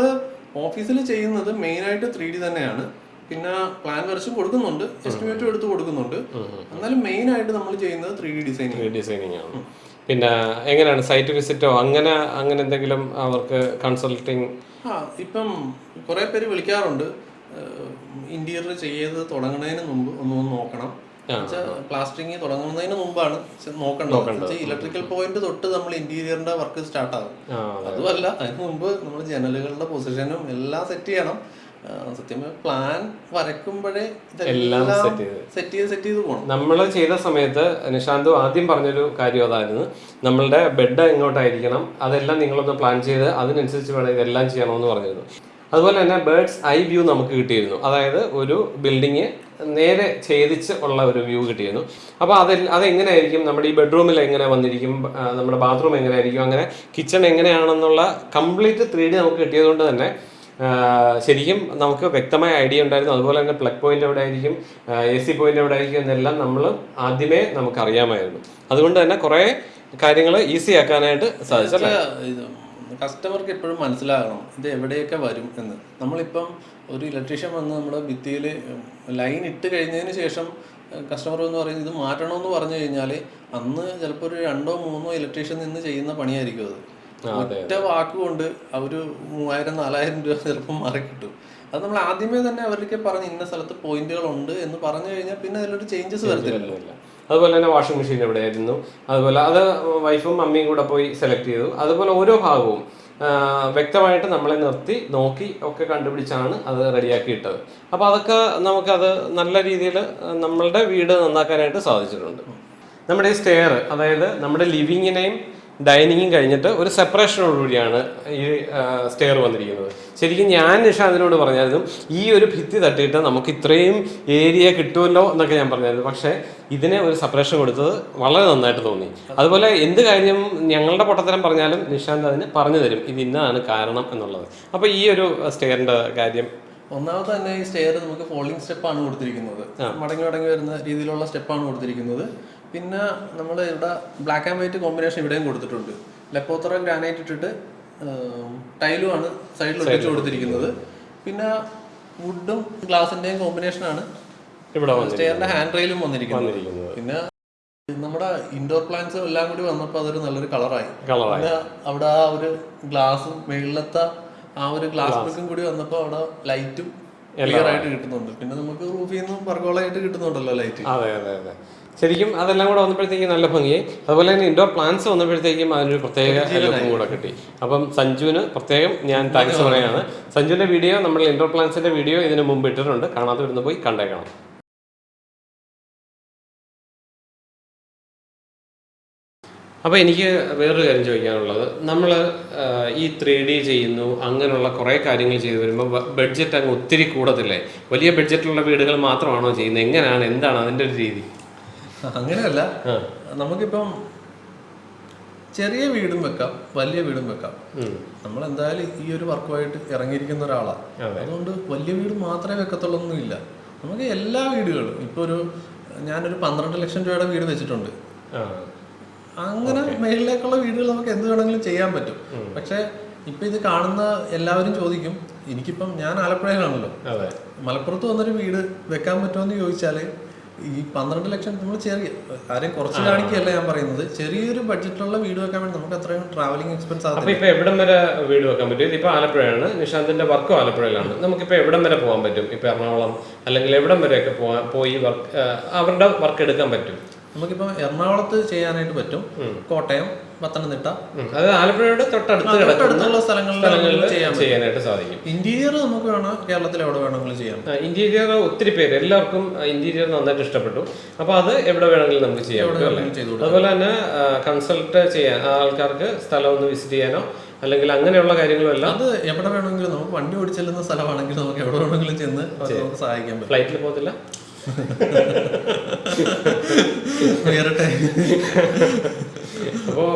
Speaker 2: ഓഫീസിൽ ചെയ്യുന്നത് മെയിൻ ആയിട്ട് ത്രീ ഡി തന്നെയാണ്. പിന്നെ പ്ലാൻ വരച്ചും കൊടുക്കുന്നുണ്ട് എസ്റ്റിമേറ്റും എടുത്ത് കൊടുക്കുന്നുണ്ട്. എന്നാലും മെയിൻ ആയിട്ട് നമ്മൾ ചെയ്യുന്നത് ത്രീ ഡി ഡിസൈനിങ്
Speaker 1: ഡിസൈനിങ് ആണ്. പിന്നെ എങ്ങനെയാണ് സൈറ്റ് വിസിറ്റോ അങ്ങനെ അങ്ങനെ എന്തെങ്കിലും അവർക്ക് കൺസൾട്ടിങ്?
Speaker 2: ആ ഇപ്പം കുറെ പേര് വിളിക്കാറുണ്ട്. ഇന്റീരിയർ ചെയ്ത് തുടങ്ങുന്നതിന് മുമ്പ് ഒന്ന് ഒന്ന് നോക്കണം. പ്ലാസ്റ്ററിങ് തുടങ്ങുന്നതിന് മുമ്പാണ് നോക്കേണ്ടത്. ഇലക്ട്രിക്കൽ പോയിന്റ് തൊട്ട് നമ്മൾ ഇന്റീരിയറിന്റെ വർക്ക് സ്റ്റാർട്ട് ആകും അതുമല്ല അതിന് മുമ്പ് നമ്മൾ ജനലുകളുടെ പൊസിഷനും എല്ലാം സെറ്റ് ചെയ്യണം. സത്യം പ്ലാൻ വരയ്ക്കുമ്പോഴേ
Speaker 1: എല്ലാം.
Speaker 2: സെറ്റ് ചെയ്ത്. സെറ്റ് ചെയ്ത് പോകണം
Speaker 1: നമ്മൾ ചെയ്ത സമയത്ത് നിഷാന്ത് ആദ്യം പറഞ്ഞൊരു കാര്യം അതായിരുന്നു. നമ്മളുടെ ബെഡ് എങ്ങോട്ടായിരിക്കണം? അതെല്ലാം നിങ്ങളൊന്ന് പ്ലാൻ ചെയ്ത് അതിനനുസരിച്ച് വേണം ഇതെല്ലാം ചെയ്യണമെന്ന് പറഞ്ഞിരുന്നു. അതുപോലെ തന്നെ ബേർഡ്സ് ഐ വ്യൂ നമുക്ക് കിട്ടിയിരുന്നു. അതായത് ഒരു ബിൽഡിങ് നേരെ ഛേദിച്ച് ഉള്ള ഒരു വ്യൂ കിട്ടിയിരുന്നു. അപ്പോൾ അത് അതെങ്ങനെയായിരിക്കും? നമ്മുടെ ഈ ബെഡ്റൂമിൽ എങ്ങനെ വന്നിരിക്കും? നമ്മുടെ ബാത്റൂം എങ്ങനെയായിരിക്കും? അങ്ങനെ കിച്ചൺ എങ്ങനെയാണെന്നുള്ള കംപ്ലീറ്റ് ത്രീ ഡി നമുക്ക് കിട്ടിയതുകൊണ്ട് തന്നെ ശരിക്കും നമുക്ക് വ്യക്തമായ ഐഡിയ ഉണ്ടായിരുന്നു. അതുപോലെ തന്നെ പ്ലഗ് പോയിന്റ് എവിടെ ആയിരിക്കും എ സി പോയിന്റ് എവിടെ ആയിരിക്കും എന്നെല്ലാം നമ്മൾ ആദ്യമേ നമുക്ക് അറിയാമായിരുന്നു അതുകൊണ്ട് തന്നെ കുറേ കാര്യങ്ങൾ ഈസി ആക്കാനായിട്ട് സാധിച്ചല്ലേ?
Speaker 2: ഇത് കസ്റ്റമർക്ക് എപ്പോഴും മനസ്സിലാകണം ഇത് എവിടെയൊക്കെ വരും എന്ന്. നമ്മളിപ്പം ഒരു ഇലക്ട്രീഷ്യൻ വന്ന് നമ്മുടെ ഭിത്തിയിൽ ലൈൻ ഇട്ട് കഴിഞ്ഞതിന് ശേഷം കസ്റ്റമർ എന്ന് പറയുന്നത് ഇത് മാറ്റണമെന്ന് പറഞ്ഞു കഴിഞ്ഞാൽ അന്ന് ചിലപ്പോൾ ഒരു രണ്ടോ മൂന്നോ ഇലക്ട്രീഷ്യൻ നിന്ന് ചെയ്യുന്ന പണിയായിരിക്കും അത്. ഒറ്റ വാക്കുകൊണ്ട് അവർ മൂവായിരം നാലായിരം രൂപ ചിലപ്പോൾ മാറി കിട്ടും. അത് നമ്മൾ ആദ്യമേ തന്നെ അവർക്ക് പറഞ്ഞ് ഇന്ന സ്ഥലത്ത് പോയിന്റുകൾ ഉണ്ട് എന്ന് പറഞ്ഞു കഴിഞ്ഞാൽ പിന്നെ അതിലൊരു ചേഞ്ചസ് വരത്തില്ല.
Speaker 1: ഇല്ല. അതുപോലെ തന്നെ വാഷിംഗ് മെഷീൻ ഇവിടെ ആയിരുന്നു അതുപോലെ അത് വൈഫും മമ്മിയും കൂടെ പോയി സെലക്ട് ചെയ്തു. അതുപോലെ ഓരോ ഭാഗവും വ്യക്തമായിട്ട് നമ്മളെ നിർത്തി നോക്കി ഒക്കെ കണ്ടുപിടിച്ചാണ് അത് റെഡിയാക്കി ഇട്ടത് അപ്പോൾ അതൊക്കെ നമുക്കത് നല്ല രീതിയിൽ നമ്മളുടെ വീട് നന്നാക്കാനായിട്ട് സാധിച്ചിട്ടുണ്ട്. നമ്മുടെ ഈ സ്റ്റെയർ അതായത് നമ്മുടെ ലിവിങ്ങിനെയും ഡൈനിങ്ങും കഴിഞ്ഞിട്ട് ഒരു സെപ്പറേഷനോടുകൂടിയാണ് ഈ സ്റ്റെയർ വന്നിരിക്കുന്നത്. ശരിക്കും ഞാൻ നിഷാന്തിനോട് പറഞ്ഞായിരുന്നു ഈ ഒരു ഭിത്തി തട്ടിയിട്ട് നമുക്ക് ഇത്രയും ഏരിയ കിട്ടുമല്ലോ എന്നൊക്കെ ഞാൻ പറഞ്ഞായിരുന്നു. പക്ഷേ ഇതിനെ ഒരു സെപ്പറേഷൻ കൊടുത്തത് വളരെ നന്നായിട്ട് തോന്നി. അതുപോലെ എന്ത് കാര്യം ഞങ്ങളുടെ പൊട്ടത്തരം പറഞ്ഞാലും നിഷാന്ത് അതിന് പറഞ്ഞു തരും. ഇത് ഇന്നതാണ് കാരണം എന്നുള്ളത്. അപ്പോൾ ഈ ഒരു സ്റ്റെയറിന്റെ കാര്യം.
Speaker 2: ഒന്നാമത് തന്നെ ഈ സ്റ്റെയർ നമുക്ക് ഫോളിങ് സ്റ്റെപ്പാണ് കൊടുത്തിരിക്കുന്നത്. മടങ്ങി മടങ്ങി വരുന്ന രീതിയിലുള്ള സ്റ്റെപ്പാണ് കൊടുത്തിരിക്കുന്നത്. പിന്നെ നമ്മൾ ഇവിടെ ബ്ലാക്ക് ആൻഡ് വൈറ്റ് കോമ്പിനേഷൻ ഇവിടെയും കൊടുത്തിട്ടുണ്ട്. ലെപ്പോത്തറ ഗ്രാനൈറ്റ് ഇട്ടിട്ട് ടൈലുമാണ് സൈഡിൽ ഒട്ടിച്ച് കൊടുത്തിരിക്കുന്നത്. പിന്നെ വുഡും ഗ്ലാസിന്റെയും
Speaker 1: കോമ്പിനേഷൻ ആണ്.
Speaker 2: സ്റ്റെയറിന്റെ ഹാൻഡ് റെയിലും വന്നിരിക്കുന്നത്. പിന്നെ നമ്മുടെ ഇൻഡോർ പ്ലാന്റ്സ് എല്ലാം കൂടി വന്നപ്പോൾ അതൊരു നല്ലൊരു കളറായി പിന്നെ അവിടെ ആ ഒരു ഗ്ലാസും മേളിലത്തെ ആ ഒരു ഗ്ലാസ് വർക്കും കൂടി വന്നപ്പോൾ അവിടെ ലൈറ്റും ക്ലിയർ ആയിട്ട് കിട്ടുന്നുണ്ട്. പിന്നെ നമുക്ക് റൂഫിൽ നിന്നും പർഗോളായിട്ട് കിട്ടുന്നുണ്ടല്ലോ ലൈറ്റ്
Speaker 1: അതെ അതെ അതെ. ശരിക്കും അതെല്ലാം കൂടെ വന്നപ്പോഴത്തേക്കും നല്ല ഭംഗിയായി. അതുപോലെ തന്നെ ഇൻഡോർ പ്ലാന്റ്സ് വന്നപ്പോഴത്തേക്കും അതിനൊരു പ്രത്യേക ലുക്കും കൂടെ കിട്ടി. അപ്പം സഞ്ജുവിന് പ്രത്യേകം ഞാൻ താങ്ക്സ് പറയുകയാണ്. സഞ്ജുവിന്റെ വീഡിയോ നമ്മൾ ഇൻഡോർ പ്ലാന്റ്സിന്റെ വീഡിയോ ഇതിനു മുമ്പ് ഇട്ടിട്ടുണ്ട്. കാണാതെ വരുന്ന പോയി കണ്ടേക്കണം. അപ്പോൾ എനിക്ക് വേറൊരു കാര്യം ചോദിക്കാനുള്ളത്. നമ്മൾ ഈ ത്രീ ഡി ചെയ്യുന്നു അങ്ങനെയുള്ള കുറേ കാര്യങ്ങൾ ചെയ്തു വരുമ്പോൾ ബഡ്ജറ്റ് അങ്ങ് ഒത്തിരി കൂടത്തില്ലേ? വലിയ ബഡ്ജറ്റുള്ള വീടുകൾ മാത്രമാണോ ചെയ്യുന്നത്? എങ്ങനെയാണ് എന്താണ് അതിന്റെ ഒരു രീതി?
Speaker 2: അങ്ങനെയല്ല. നമുക്കിപ്പം ചെറിയ വീടും വെക്കാം വലിയ വീടും വെക്കാം. നമ്മൾ എന്തായാലും ഈ ഒരു വർക്കുമായിട്ട് ഇറങ്ങിയിരിക്കുന്ന ഒരാളാണ് അതുകൊണ്ട് വലിയ വീട് മാത്രമേ വെക്കത്തുള്ളൊന്നുമില്ല. നമുക്ക് എല്ലാ വീടുകളും ഇപ്പൊ ഒരു ഞാനൊരു പന്ത്രണ്ട് ലക്ഷം രൂപയുടെ വീട് വെച്ചിട്ടുണ്ട്. അങ്ങനെ മേളിലേക്കുള്ള വീടുകൾ നമുക്ക് എന്ത് വേണമെങ്കിലും ചെയ്യാൻ പറ്റും. പക്ഷെ ഇപ്പൊ ഇത് കാണുന്ന എല്ലാവരും ചോദിക്കും എനിക്കിപ്പം ഞാൻ ആലപ്പുഴയിലാണല്ലോ. മലപ്പുറത്ത് വന്നൊരു വീട് വെക്കാൻ പറ്റുമോ? എന്ന് ചോദിച്ചാൽ ഈ പന്ത്രണ്ട് ലക്ഷം നമ്മൾ ചെറിയ ആരെയും കുറച്ച് കാണിക്കുകയല്ല ഞാൻ പറയുന്നത്. ചെറിയൊരു ബഡ്ജറ്റിലുള്ള വീട് വെക്കാൻ വേണ്ടി നമുക്ക് അത്രയും ട്രാവലിംഗ് എക്സ്പെൻസ് ആകും
Speaker 1: ഇപ്പൊ എവിടം വരെ വീട് വെക്കാൻ പറ്റും? ഇതിപ്പോ ആലപ്പുഴയാണ്. നിഷാന്തിന്റെ വർക്കും ആലപ്പുഴയിലാണ്. നമുക്ക് നമുക്കിപ്പോ എവിടം വരെ പോകാൻ പറ്റും? ഇപ്പൊ എറണാകുളം അല്ലെങ്കിൽ എവിടം വരെയൊക്കെ പോവാൻ പോയി വർക്ക് അവരുടെ വർക്ക് എടുക്കാൻ പറ്റും?
Speaker 2: നമുക്കിപ്പോ എറണാകുളത്ത് ചെയ്യാനായിട്ട് പറ്റും. കോട്ടയം പത്തനംതിട്ട.
Speaker 1: അത് ആലപ്പുഴയുടെ തൊട്ടടുത്ത്
Speaker 2: തൊട്ടടുത്തുള്ള സ്ഥലങ്ങളിൽ
Speaker 1: ചെയ്യാനായിട്ട് സാധിക്കും.
Speaker 2: ഇന്റീരിയർ നമുക്ക് വേണം കേരളത്തിൽ എവിടെ വേണമെങ്കിലും ചെയ്യാം.
Speaker 1: ഇന്റീരിയർ ഒത്തിരി പേര് എല്ലാവർക്കും ഇന്റീരിയർ നന്നായിട്ട് ഇഷ്ടപ്പെട്ടു. അപ്പൊ അത് എവിടെ വേണമെങ്കിലും നമുക്ക്
Speaker 2: ചെയ്യാം
Speaker 1: അതുപോലെ തന്നെ കൺസൾട്ട് ചെയ്യാൻ ആൾക്കാർക്ക് സ്ഥലം ഒന്ന് വിസിറ്റ് ചെയ്യാനോ അല്ലെങ്കിൽ അങ്ങനെയുള്ള കാര്യങ്ങളും എല്ലാം
Speaker 2: അത് എവിടെ വേണമെങ്കിലും നമുക്ക് വണ്ടി ഓടിച്ചെല്ലുന്ന സ്ഥലമാണെങ്കിൽ നമുക്ക് എവിടെ വേണമെങ്കിലും ചെന്ന് നമുക്ക് സഹായിക്കാൻ പറ്റും.
Speaker 1: ഫ്ലൈറ്റിൽ പോകത്തില്ല?
Speaker 2: ഉയരട്ടെ
Speaker 1: അപ്പോൾ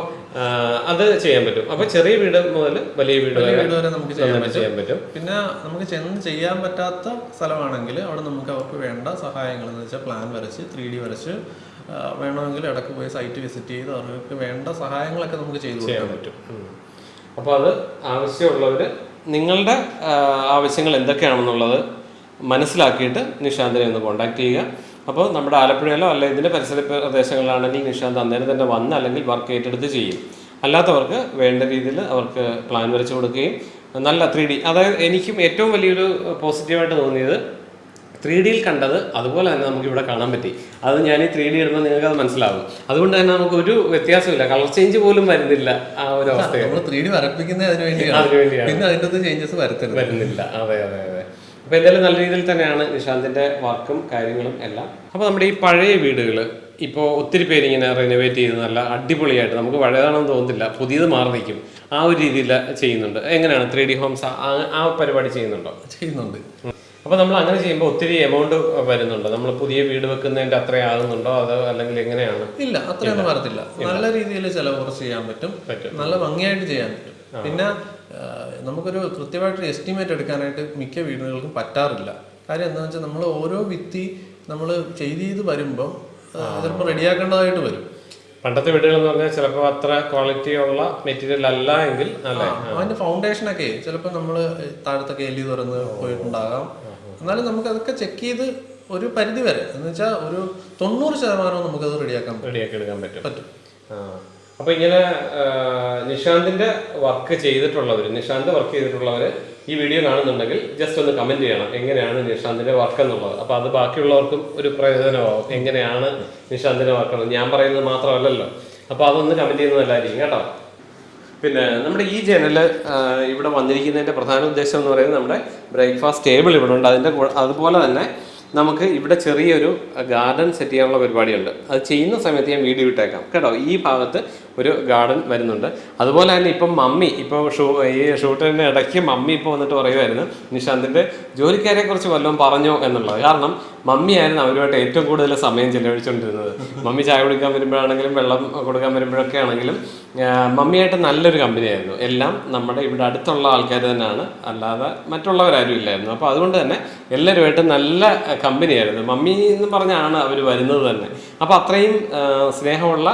Speaker 1: അത് ചെയ്യാൻ പറ്റും. അപ്പൊ ചെറിയ വീട് മുതൽ വലിയ വീട് വരെ
Speaker 2: വീട് വരെ നമുക്ക് ചെയ്യാൻ
Speaker 1: പറ്റും.
Speaker 2: പിന്നെ നമുക്ക് ചെന്ന് ചെയ്യാൻ പറ്റാത്ത സ്ഥലമാണെങ്കിൽ അവിടെ നമുക്ക് അവർക്ക് വേണ്ട സഹായങ്ങൾ എന്ന് വെച്ചാൽ പ്ലാൻ വരച്ച് ത്രീ ഡി വരച്ച് വേണമെങ്കിൽ ഇടയ്ക്ക് പോയി സൈറ്റ് വിസിറ്റ് ചെയ്ത് അവർക്ക് വേണ്ട സഹായങ്ങളൊക്കെ നമുക്ക് ചെയ്തു
Speaker 1: ചെയ്യാൻ പറ്റും. അപ്പോൾ അത് ആവശ്യമുള്ളവർ നിങ്ങളുടെ ആവശ്യങ്ങൾ എന്തൊക്കെയാണെന്നുള്ളത് മനസ്സിലാക്കിയിട്ട് നിഷാന്തിനെ ഒന്ന് കോൺടാക്ട് ചെയ്യുക. അപ്പോൾ നമ്മുടെ ആലപ്പുഴയിലോ അല്ല ഇതിന്റെ പരിസര പ്രദേശങ്ങളിലാണെങ്കിൽ നിഷാന്ത് അന്നേരം തന്നെ വന്ന് അല്ലെങ്കിൽ വർക്ക് ഏറ്റെടുത്ത് ചെയ്യും. അല്ലാത്തവർക്ക് വേണ്ട രീതിയിൽ അവർക്ക് പ്ലാൻ വരച്ച് കൊടുക്കുകയും നല്ല ത്രീ ഡി അതായത് എനിക്കും ഏറ്റവും വലിയൊരു പോസിറ്റീവായിട്ട് തോന്നിയത് ത്രീ ഡിയിൽ കണ്ടത് അതുപോലെ തന്നെ നമുക്ക് ഇവിടെ കാണാൻ പറ്റി. അത് ഞാൻ ഈ ത്രീ ഡി ഇടുമ്പോൾ നിങ്ങൾക്ക് അത് മനസ്സിലാവും. അതുകൊണ്ട് തന്നെ നമുക്ക് ഒരു വ്യത്യാസമില്ല. കളർ ചേഞ്ച് പോലും വരുന്നില്ല ആ ഒരു അവസ്ഥ
Speaker 2: നമ്മൾ ത്രീ ഡി വരപ്പിക്കുന്നത് അതിന് വേണ്ടിയാണ്. പിന്നെ അതിന്റെ ചേഞ്ചസ് വരത്തില്ല
Speaker 1: വരുന്നില്ല. അതെ അതെ അതെ. അപ്പോൾ എന്തായാലും നല്ല രീതിയിൽ തന്നെയാണ് നിഷാന്തിന്റെ വർക്കും കാര്യങ്ങളും എല്ലാം. അപ്പോൾ നമ്മുടെ ഈ പഴയ വീടുകൾ ഇപ്പോൾ ഒത്തിരി പേര് ഇങ്ങനെ റിനോവേറ്റ് ചെയ്ത് നല്ല അടിപൊളിയായിട്ട് നമുക്ക് പഴയതാണെന്ന് തോന്നുന്നില്ല പുതിയത് മാറി നിൽക്കും ആ ഒരു രീതിയിൽ ചെയ്യുന്നുണ്ട്. എങ്ങനെയാണ് ത്രീ ഡി ഹോംസ് ആ പരിപാടി ചെയ്യുന്നുണ്ടോ?
Speaker 2: ചെയ്യുന്നുണ്ട്.
Speaker 1: അപ്പോൾ നമ്മൾ അങ്ങനെ ചെയ്യുമ്പോൾ ഒത്തിരി എമൗണ്ട് വരുന്നുണ്ടോ. നമ്മൾ പുതിയ വീട് വെക്കുന്നതിന്റെ അത്ര ആകുന്നുണ്ടോ? അതോ അല്ലെങ്കിൽ എങ്ങനെയാണ്?
Speaker 2: ഇല്ല അത്രയൊന്നും വരത്തില്ല. നല്ല രീതിയിൽ ചിലവ് കുറച്ച് ചെയ്യാൻ പറ്റും.
Speaker 1: പറ്റും.
Speaker 2: നല്ല ഭംഗിയായിട്ട് ചെയ്യാൻ പറ്റും. പിന്നെ നമുക്കൊരു കൃത്യമായിട്ടൊരു എസ്റ്റിമേറ്റ് എടുക്കാനായിട്ട് മിക്ക വീടുകൾക്കും പറ്റാറില്ല. കാര്യം എന്താണെന്ന് വെച്ചാൽ നമ്മൾ ഓരോ വിത്തി നമ്മൾ ചെയ്ത് ചെയ്ത് വരുമ്പം ചിലപ്പോൾ റെഡിയാക്കേണ്ടതായിട്ട് വരും.
Speaker 1: പണ്ടത്തെ വീടുകൾ എന്ന് പറഞ്ഞാൽ ചിലപ്പോൾ അത്ര ക്വാളിറ്റി ഉള്ള മെറ്റീരിയൽ അല്ല എങ്കിൽ അല്ലേ?
Speaker 2: അതിന്റെ ഫൗണ്ടേഷനൊക്കെ ചിലപ്പോൾ നമ്മൾ താഴത്തൊക്കെ എല്ലി തുറന്ന് പോയിട്ടുണ്ടാകാം. എന്നാലും നമുക്ക് അതൊക്കെ ചെക്ക് ചെയ്ത് ഒരു പരിധി വരെ എന്ന് വെച്ചാൽ ഒരു തൊണ്ണൂറ് ശതമാനവും നമുക്കത് റെഡിയാക്കാൻ റെഡിയാക്കാം
Speaker 1: റെഡിയാക്കി എടുക്കാൻ പറ്റും.
Speaker 2: പറ്റും.
Speaker 1: ആ. അപ്പൊ ഇങ്ങനെ നിഷാന്തിന്റെ വർക്ക് ചെയ്തിട്ടുള്ളവർ നിഷാന്ത് വർക്ക് ചെയ്തിട്ടുള്ളവർ ഈ വീഡിയോ കാണുന്നുണ്ടെങ്കിൽ ജസ്റ്റ് ഒന്ന് കമന്റ് ചെയ്യണം. എങ്ങനെയാണ് നിഷാന്തിന്റെ വർക്ക് എന്നുള്ളത്? അപ്പൊ അത് ബാക്കിയുള്ളവർക്കും ഒരു പ്രയോജനമാവും. എങ്ങനെയാണ് നിഷാന്തിന്റെ വർക്ക് ഞാൻ പറയുന്നത് മാത്രമല്ലല്ലോ. അപ്പൊ അതൊന്ന് കമന്റ് ചെയ്യുന്നത് നല്ലതായിരിക്കും കേട്ടോ. പിന്നെ നമ്മുടെ ഈ ജനൽ ഇവിടെ വന്നിരിക്കുന്നതിന്റെ പ്രധാന ഉദ്ദേശം എന്ന് പറയുന്നത് നമ്മുടെ ബ്രേക്ക്ഫാസ്റ്റ് ടേബിൾ ഇവിടെ ഉണ്ട്. അതിന്റെ അതുപോലെ തന്നെ നമുക്ക് ഇവിടെ ചെറിയൊരു ഗാർഡൻ സെറ്റ് ചെയ്യാനുള്ള പരിപാടിയുണ്ട്. അത് ചെയ്യുന്ന സമയത്ത് ഞാൻ വീഡിയോ ഇട്ടേക്കാം. കേട്ടോ? ഈ ഭാഗത്ത് ഒരു ഗാർഡൻ വരുന്നുണ്ട്. അതുപോലെ തന്നെ ഇപ്പം മമ്മി ഇപ്പോൾ ഷൂ ഈ ഷൂട്ടിന്റെ ഇടയ്ക്ക് മമ്മി ഇപ്പോൾ വന്നിട്ട് പറയുമായിരുന്നു നിഷാന്തിന്റെ ജോലിക്കാരെ കുറിച്ച് വല്ലതും പറഞ്ഞോ എന്നുള്ളത്. കാരണം മമ്മിയായിരുന്നു അവരുമായിട്ട് ഏറ്റവും കൂടുതൽ സമയം ചെലവഴിച്ചുകൊണ്ടിരുന്നത് മമ്മി ചായ കുടിക്കാൻ വരുമ്പോഴാണെങ്കിലും വെള്ളം കൊടുക്കാൻ വരുമ്പോഴൊക്കെ ആണെങ്കിലും മമ്മിയായിട്ട് നല്ലൊരു കമ്പനിയായിരുന്നു. എല്ലാം നമ്മുടെ ഇവിടെ അടുത്തുള്ള ആൾക്കാർ തന്നെയാണ്. അല്ലാതെ മറ്റുള്ളവരാരും ഇല്ലായിരുന്നു. അപ്പോൾ അതുകൊണ്ട് തന്നെ എല്ലാവരുമായിട്ട് നല്ല കമ്പനിയായിരുന്നു. മമ്മി എന്ന് പറഞ്ഞാണ് അവർ വരുന്നത് തന്നെ. അപ്പോൾ അത്രയും സ്നേഹമുള്ള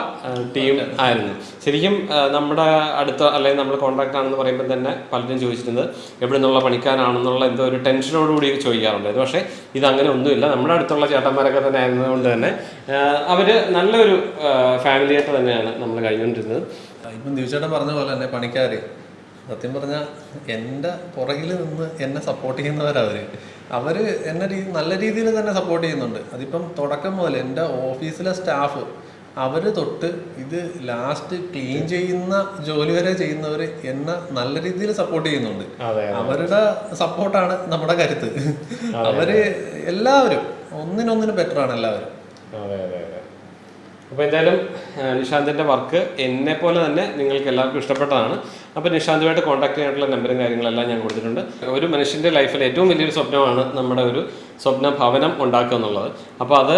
Speaker 1: ടീം ആയിരുന്നു. ശരിക്കും നമ്മുടെ അടുത്ത അല്ലെങ്കിൽ നമ്മൾ കോൺട്രാക്ട് ആണെന്ന് പറയുമ്പോൾ തന്നെ പലരും ചോദിച്ചിട്ടുണ്ട് എവിടെ നിന്നുള്ള പണിക്കാരാണെന്നുള്ള എന്തോ ഒരു ടെൻഷനോടുകൂടി ചോദിക്കാറുണ്ടായിരുന്നു. പക്ഷേ ഇത് അങ്ങനെ ഒന്നുമില്ല. നമ്മുടെ അടുത്തുള്ള ചേട്ടന്മാരൊക്കെ തന്നെ ആയിരുന്നതുകൊണ്ട് തന്നെ അവർ നല്ലൊരു ഫാമിലി ആയിട്ട് തന്നെയാണ് നമ്മൾ കഴിഞ്ഞുകൊണ്ടിരുന്നത്.
Speaker 2: ഇപ്പം ദിവസേട്ടൻ പറഞ്ഞ പോലെ തന്നെ പണിക്കാർ സത്യം പറഞ്ഞാൽ എന്റെ പുറകിൽ നിന്ന് എന്നെ സപ്പോർട്ട് ചെയ്യുന്നവരവർ അവർ എന്നെ നല്ല രീതിയിൽ തന്നെ സപ്പോർട്ട് ചെയ്യുന്നുണ്ട്. അതിപ്പം തുടക്കം മുതൽ എന്റെ ഓഫീസിലെ സ്റ്റാഫ് അവർ തൊട്ട് ഇത് ലാസ്റ്റ് ക്ലീൻ ചെയ്യുന്ന ജോലി വരെ ചെയ്യുന്നവർ എന്നെ നല്ല രീതിയിൽ സപ്പോർട്ട് ചെയ്യുന്നുണ്ട്. അവരുടെ സപ്പോർട്ടാണ് നമ്മുടെ കരുത്ത്. അവർ എല്ലാവരും ഒന്നിനൊന്നിന് ബെറ്റർ ആണ് എല്ലാവരും.
Speaker 1: അപ്പോൾ എന്തായാലും നിഷാന്തിന്റെ നിഷാന്തിന്റെ വർക്ക് എന്നെ പോലെ തന്നെ നിങ്ങൾക്ക് എല്ലാവർക്കും ഇഷ്ടപ്പെട്ടതാണ്. അപ്പോൾ നിഷാന്തുമായിട്ട് കോൺടാക്ട് ചെയ്യാനുള്ള നമ്പറും കാര്യങ്ങളെല്ലാം ഞാൻ കൊടുത്തിട്ടുണ്ട്. ഒരു മനുഷ്യന്റെ ലൈഫിൽ ഏറ്റവും വലിയൊരു സ്വപ്നമാണ് നമ്മുടെ ഒരു സ്വപ്ന ഭവനം ഉണ്ടാക്കുക എന്നുള്ളത്. അപ്പോൾ അത്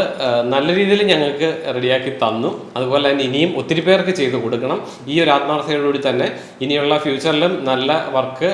Speaker 1: നല്ല രീതിയിൽ ഞങ്ങൾക്ക് റെഡിയാക്കി തന്നു. അതുപോലെ തന്നെ ഇനിയും ഒത്തിരി പേർക്ക് ചെയ്തു കൊടുക്കണം. ഈ ഒരു ആത്മാർത്ഥതയോടുകൂടി തന്നെ ഇനിയുള്ള ഫ്യൂച്ചറിലും നല്ല വർക്ക്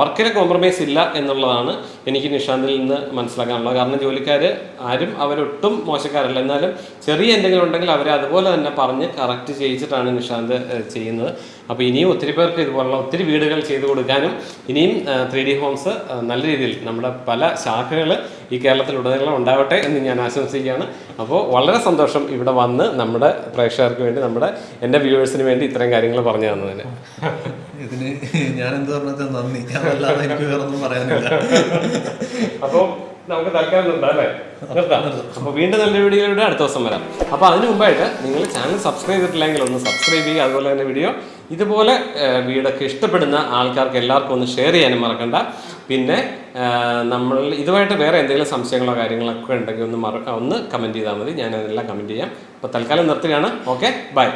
Speaker 1: വർക്കിന് കോംപ്രമൈസ് ഇല്ല എന്നുള്ളതാണ് എനിക്ക് നിഷാന്തിൽ നിന്ന് മനസ്സിലാക്കാനുള്ളത്. കാരണം ജോലിക്കാർ ആരും അവരൊട്ടും മോശക്കാരല്ല. എന്നാലും ചെറിയ എന്തെങ്കിലും ഉണ്ടെങ്കിൽ അവരെ അതുപോലെ തന്നെ പറഞ്ഞ് കറക്റ്റ് ചെയ്യിച്ചിട്ടാണ് നിഷാന്ത് ചെയ്യുന്നത്. അപ്പോൾ ഇനിയും ഒത്തിരി പേർക്ക് ഇതുപോലുള്ള ഒത്തിരി വീടുകൾ ചെയ്തു കൊടുക്കാനും ഇനിയും ത്രീ ഡി ഹോംസ് നല്ല രീതിയിൽ നമ്മുടെ പല ശാഖകൾ ഈ കേരളത്തിലുടനീളം ഉണ്ടാവട്ടെ എന്ന് ഞാൻ ആശംസിക്കുകയാണ്. അപ്പോൾ വളരെ സന്തോഷം ഇവിടെ വന്ന് നമ്മുടെ പ്രേക്ഷകർക്ക് വേണ്ടി നമ്മുടെ എന്റെ വ്യൂവേഴ്സിന് വേണ്ടി ഇത്രയും കാര്യങ്ങൾ പറഞ്ഞു തന്നതിന്.
Speaker 2: ഇതിന് ഞാൻ എന്ത് പറഞ്ഞത് നന്ദി. അതല്ലാതെ എനിക്ക് വേറൊന്നും പറയാനില്ല.
Speaker 1: അപ്പോൾ നമുക്ക് തൽക്കാലം നിർത്താം അല്ലേ? നിർത്താം അപ്പോൾ വീണ്ടും നല്ല വീഡിയോയിലൂടെ അടുത്ത ദിവസം വരാം. അപ്പോൾ അതിനു മുമ്പായിട്ട് നിങ്ങൾ ചാനൽ സബ്സ്ക്രൈബ് ചെയ്തിട്ടില്ലെങ്കിൽ ഒന്ന് സബ്സ്ക്രൈബ് ചെയ്യുക അതുപോലെ തന്നെ വീഡിയോ ഇതുപോലെ വീടൊക്കെ ഇഷ്ടപ്പെടുന്ന ആൾക്കാർക്ക് എല്ലാവർക്കും ഒന്ന് ഷെയർ ചെയ്യാനും മറക്കണ്ട. പിന്നെ നമ്മൾ ഇതുമായിട്ട് വേറെ എന്തെങ്കിലും സംശയങ്ങളോ കാര്യങ്ങളൊക്കെ ഉണ്ടെങ്കിൽ ഒന്ന് മറ ഒന്ന് കമന്റ് ചെയ്താൽ മതി. ഞാൻ അതെല്ലാം കമന്റ് ചെയ്യാം. അപ്പോൾ തൽക്കാലം നിർത്തുകയാണ്. Okay bye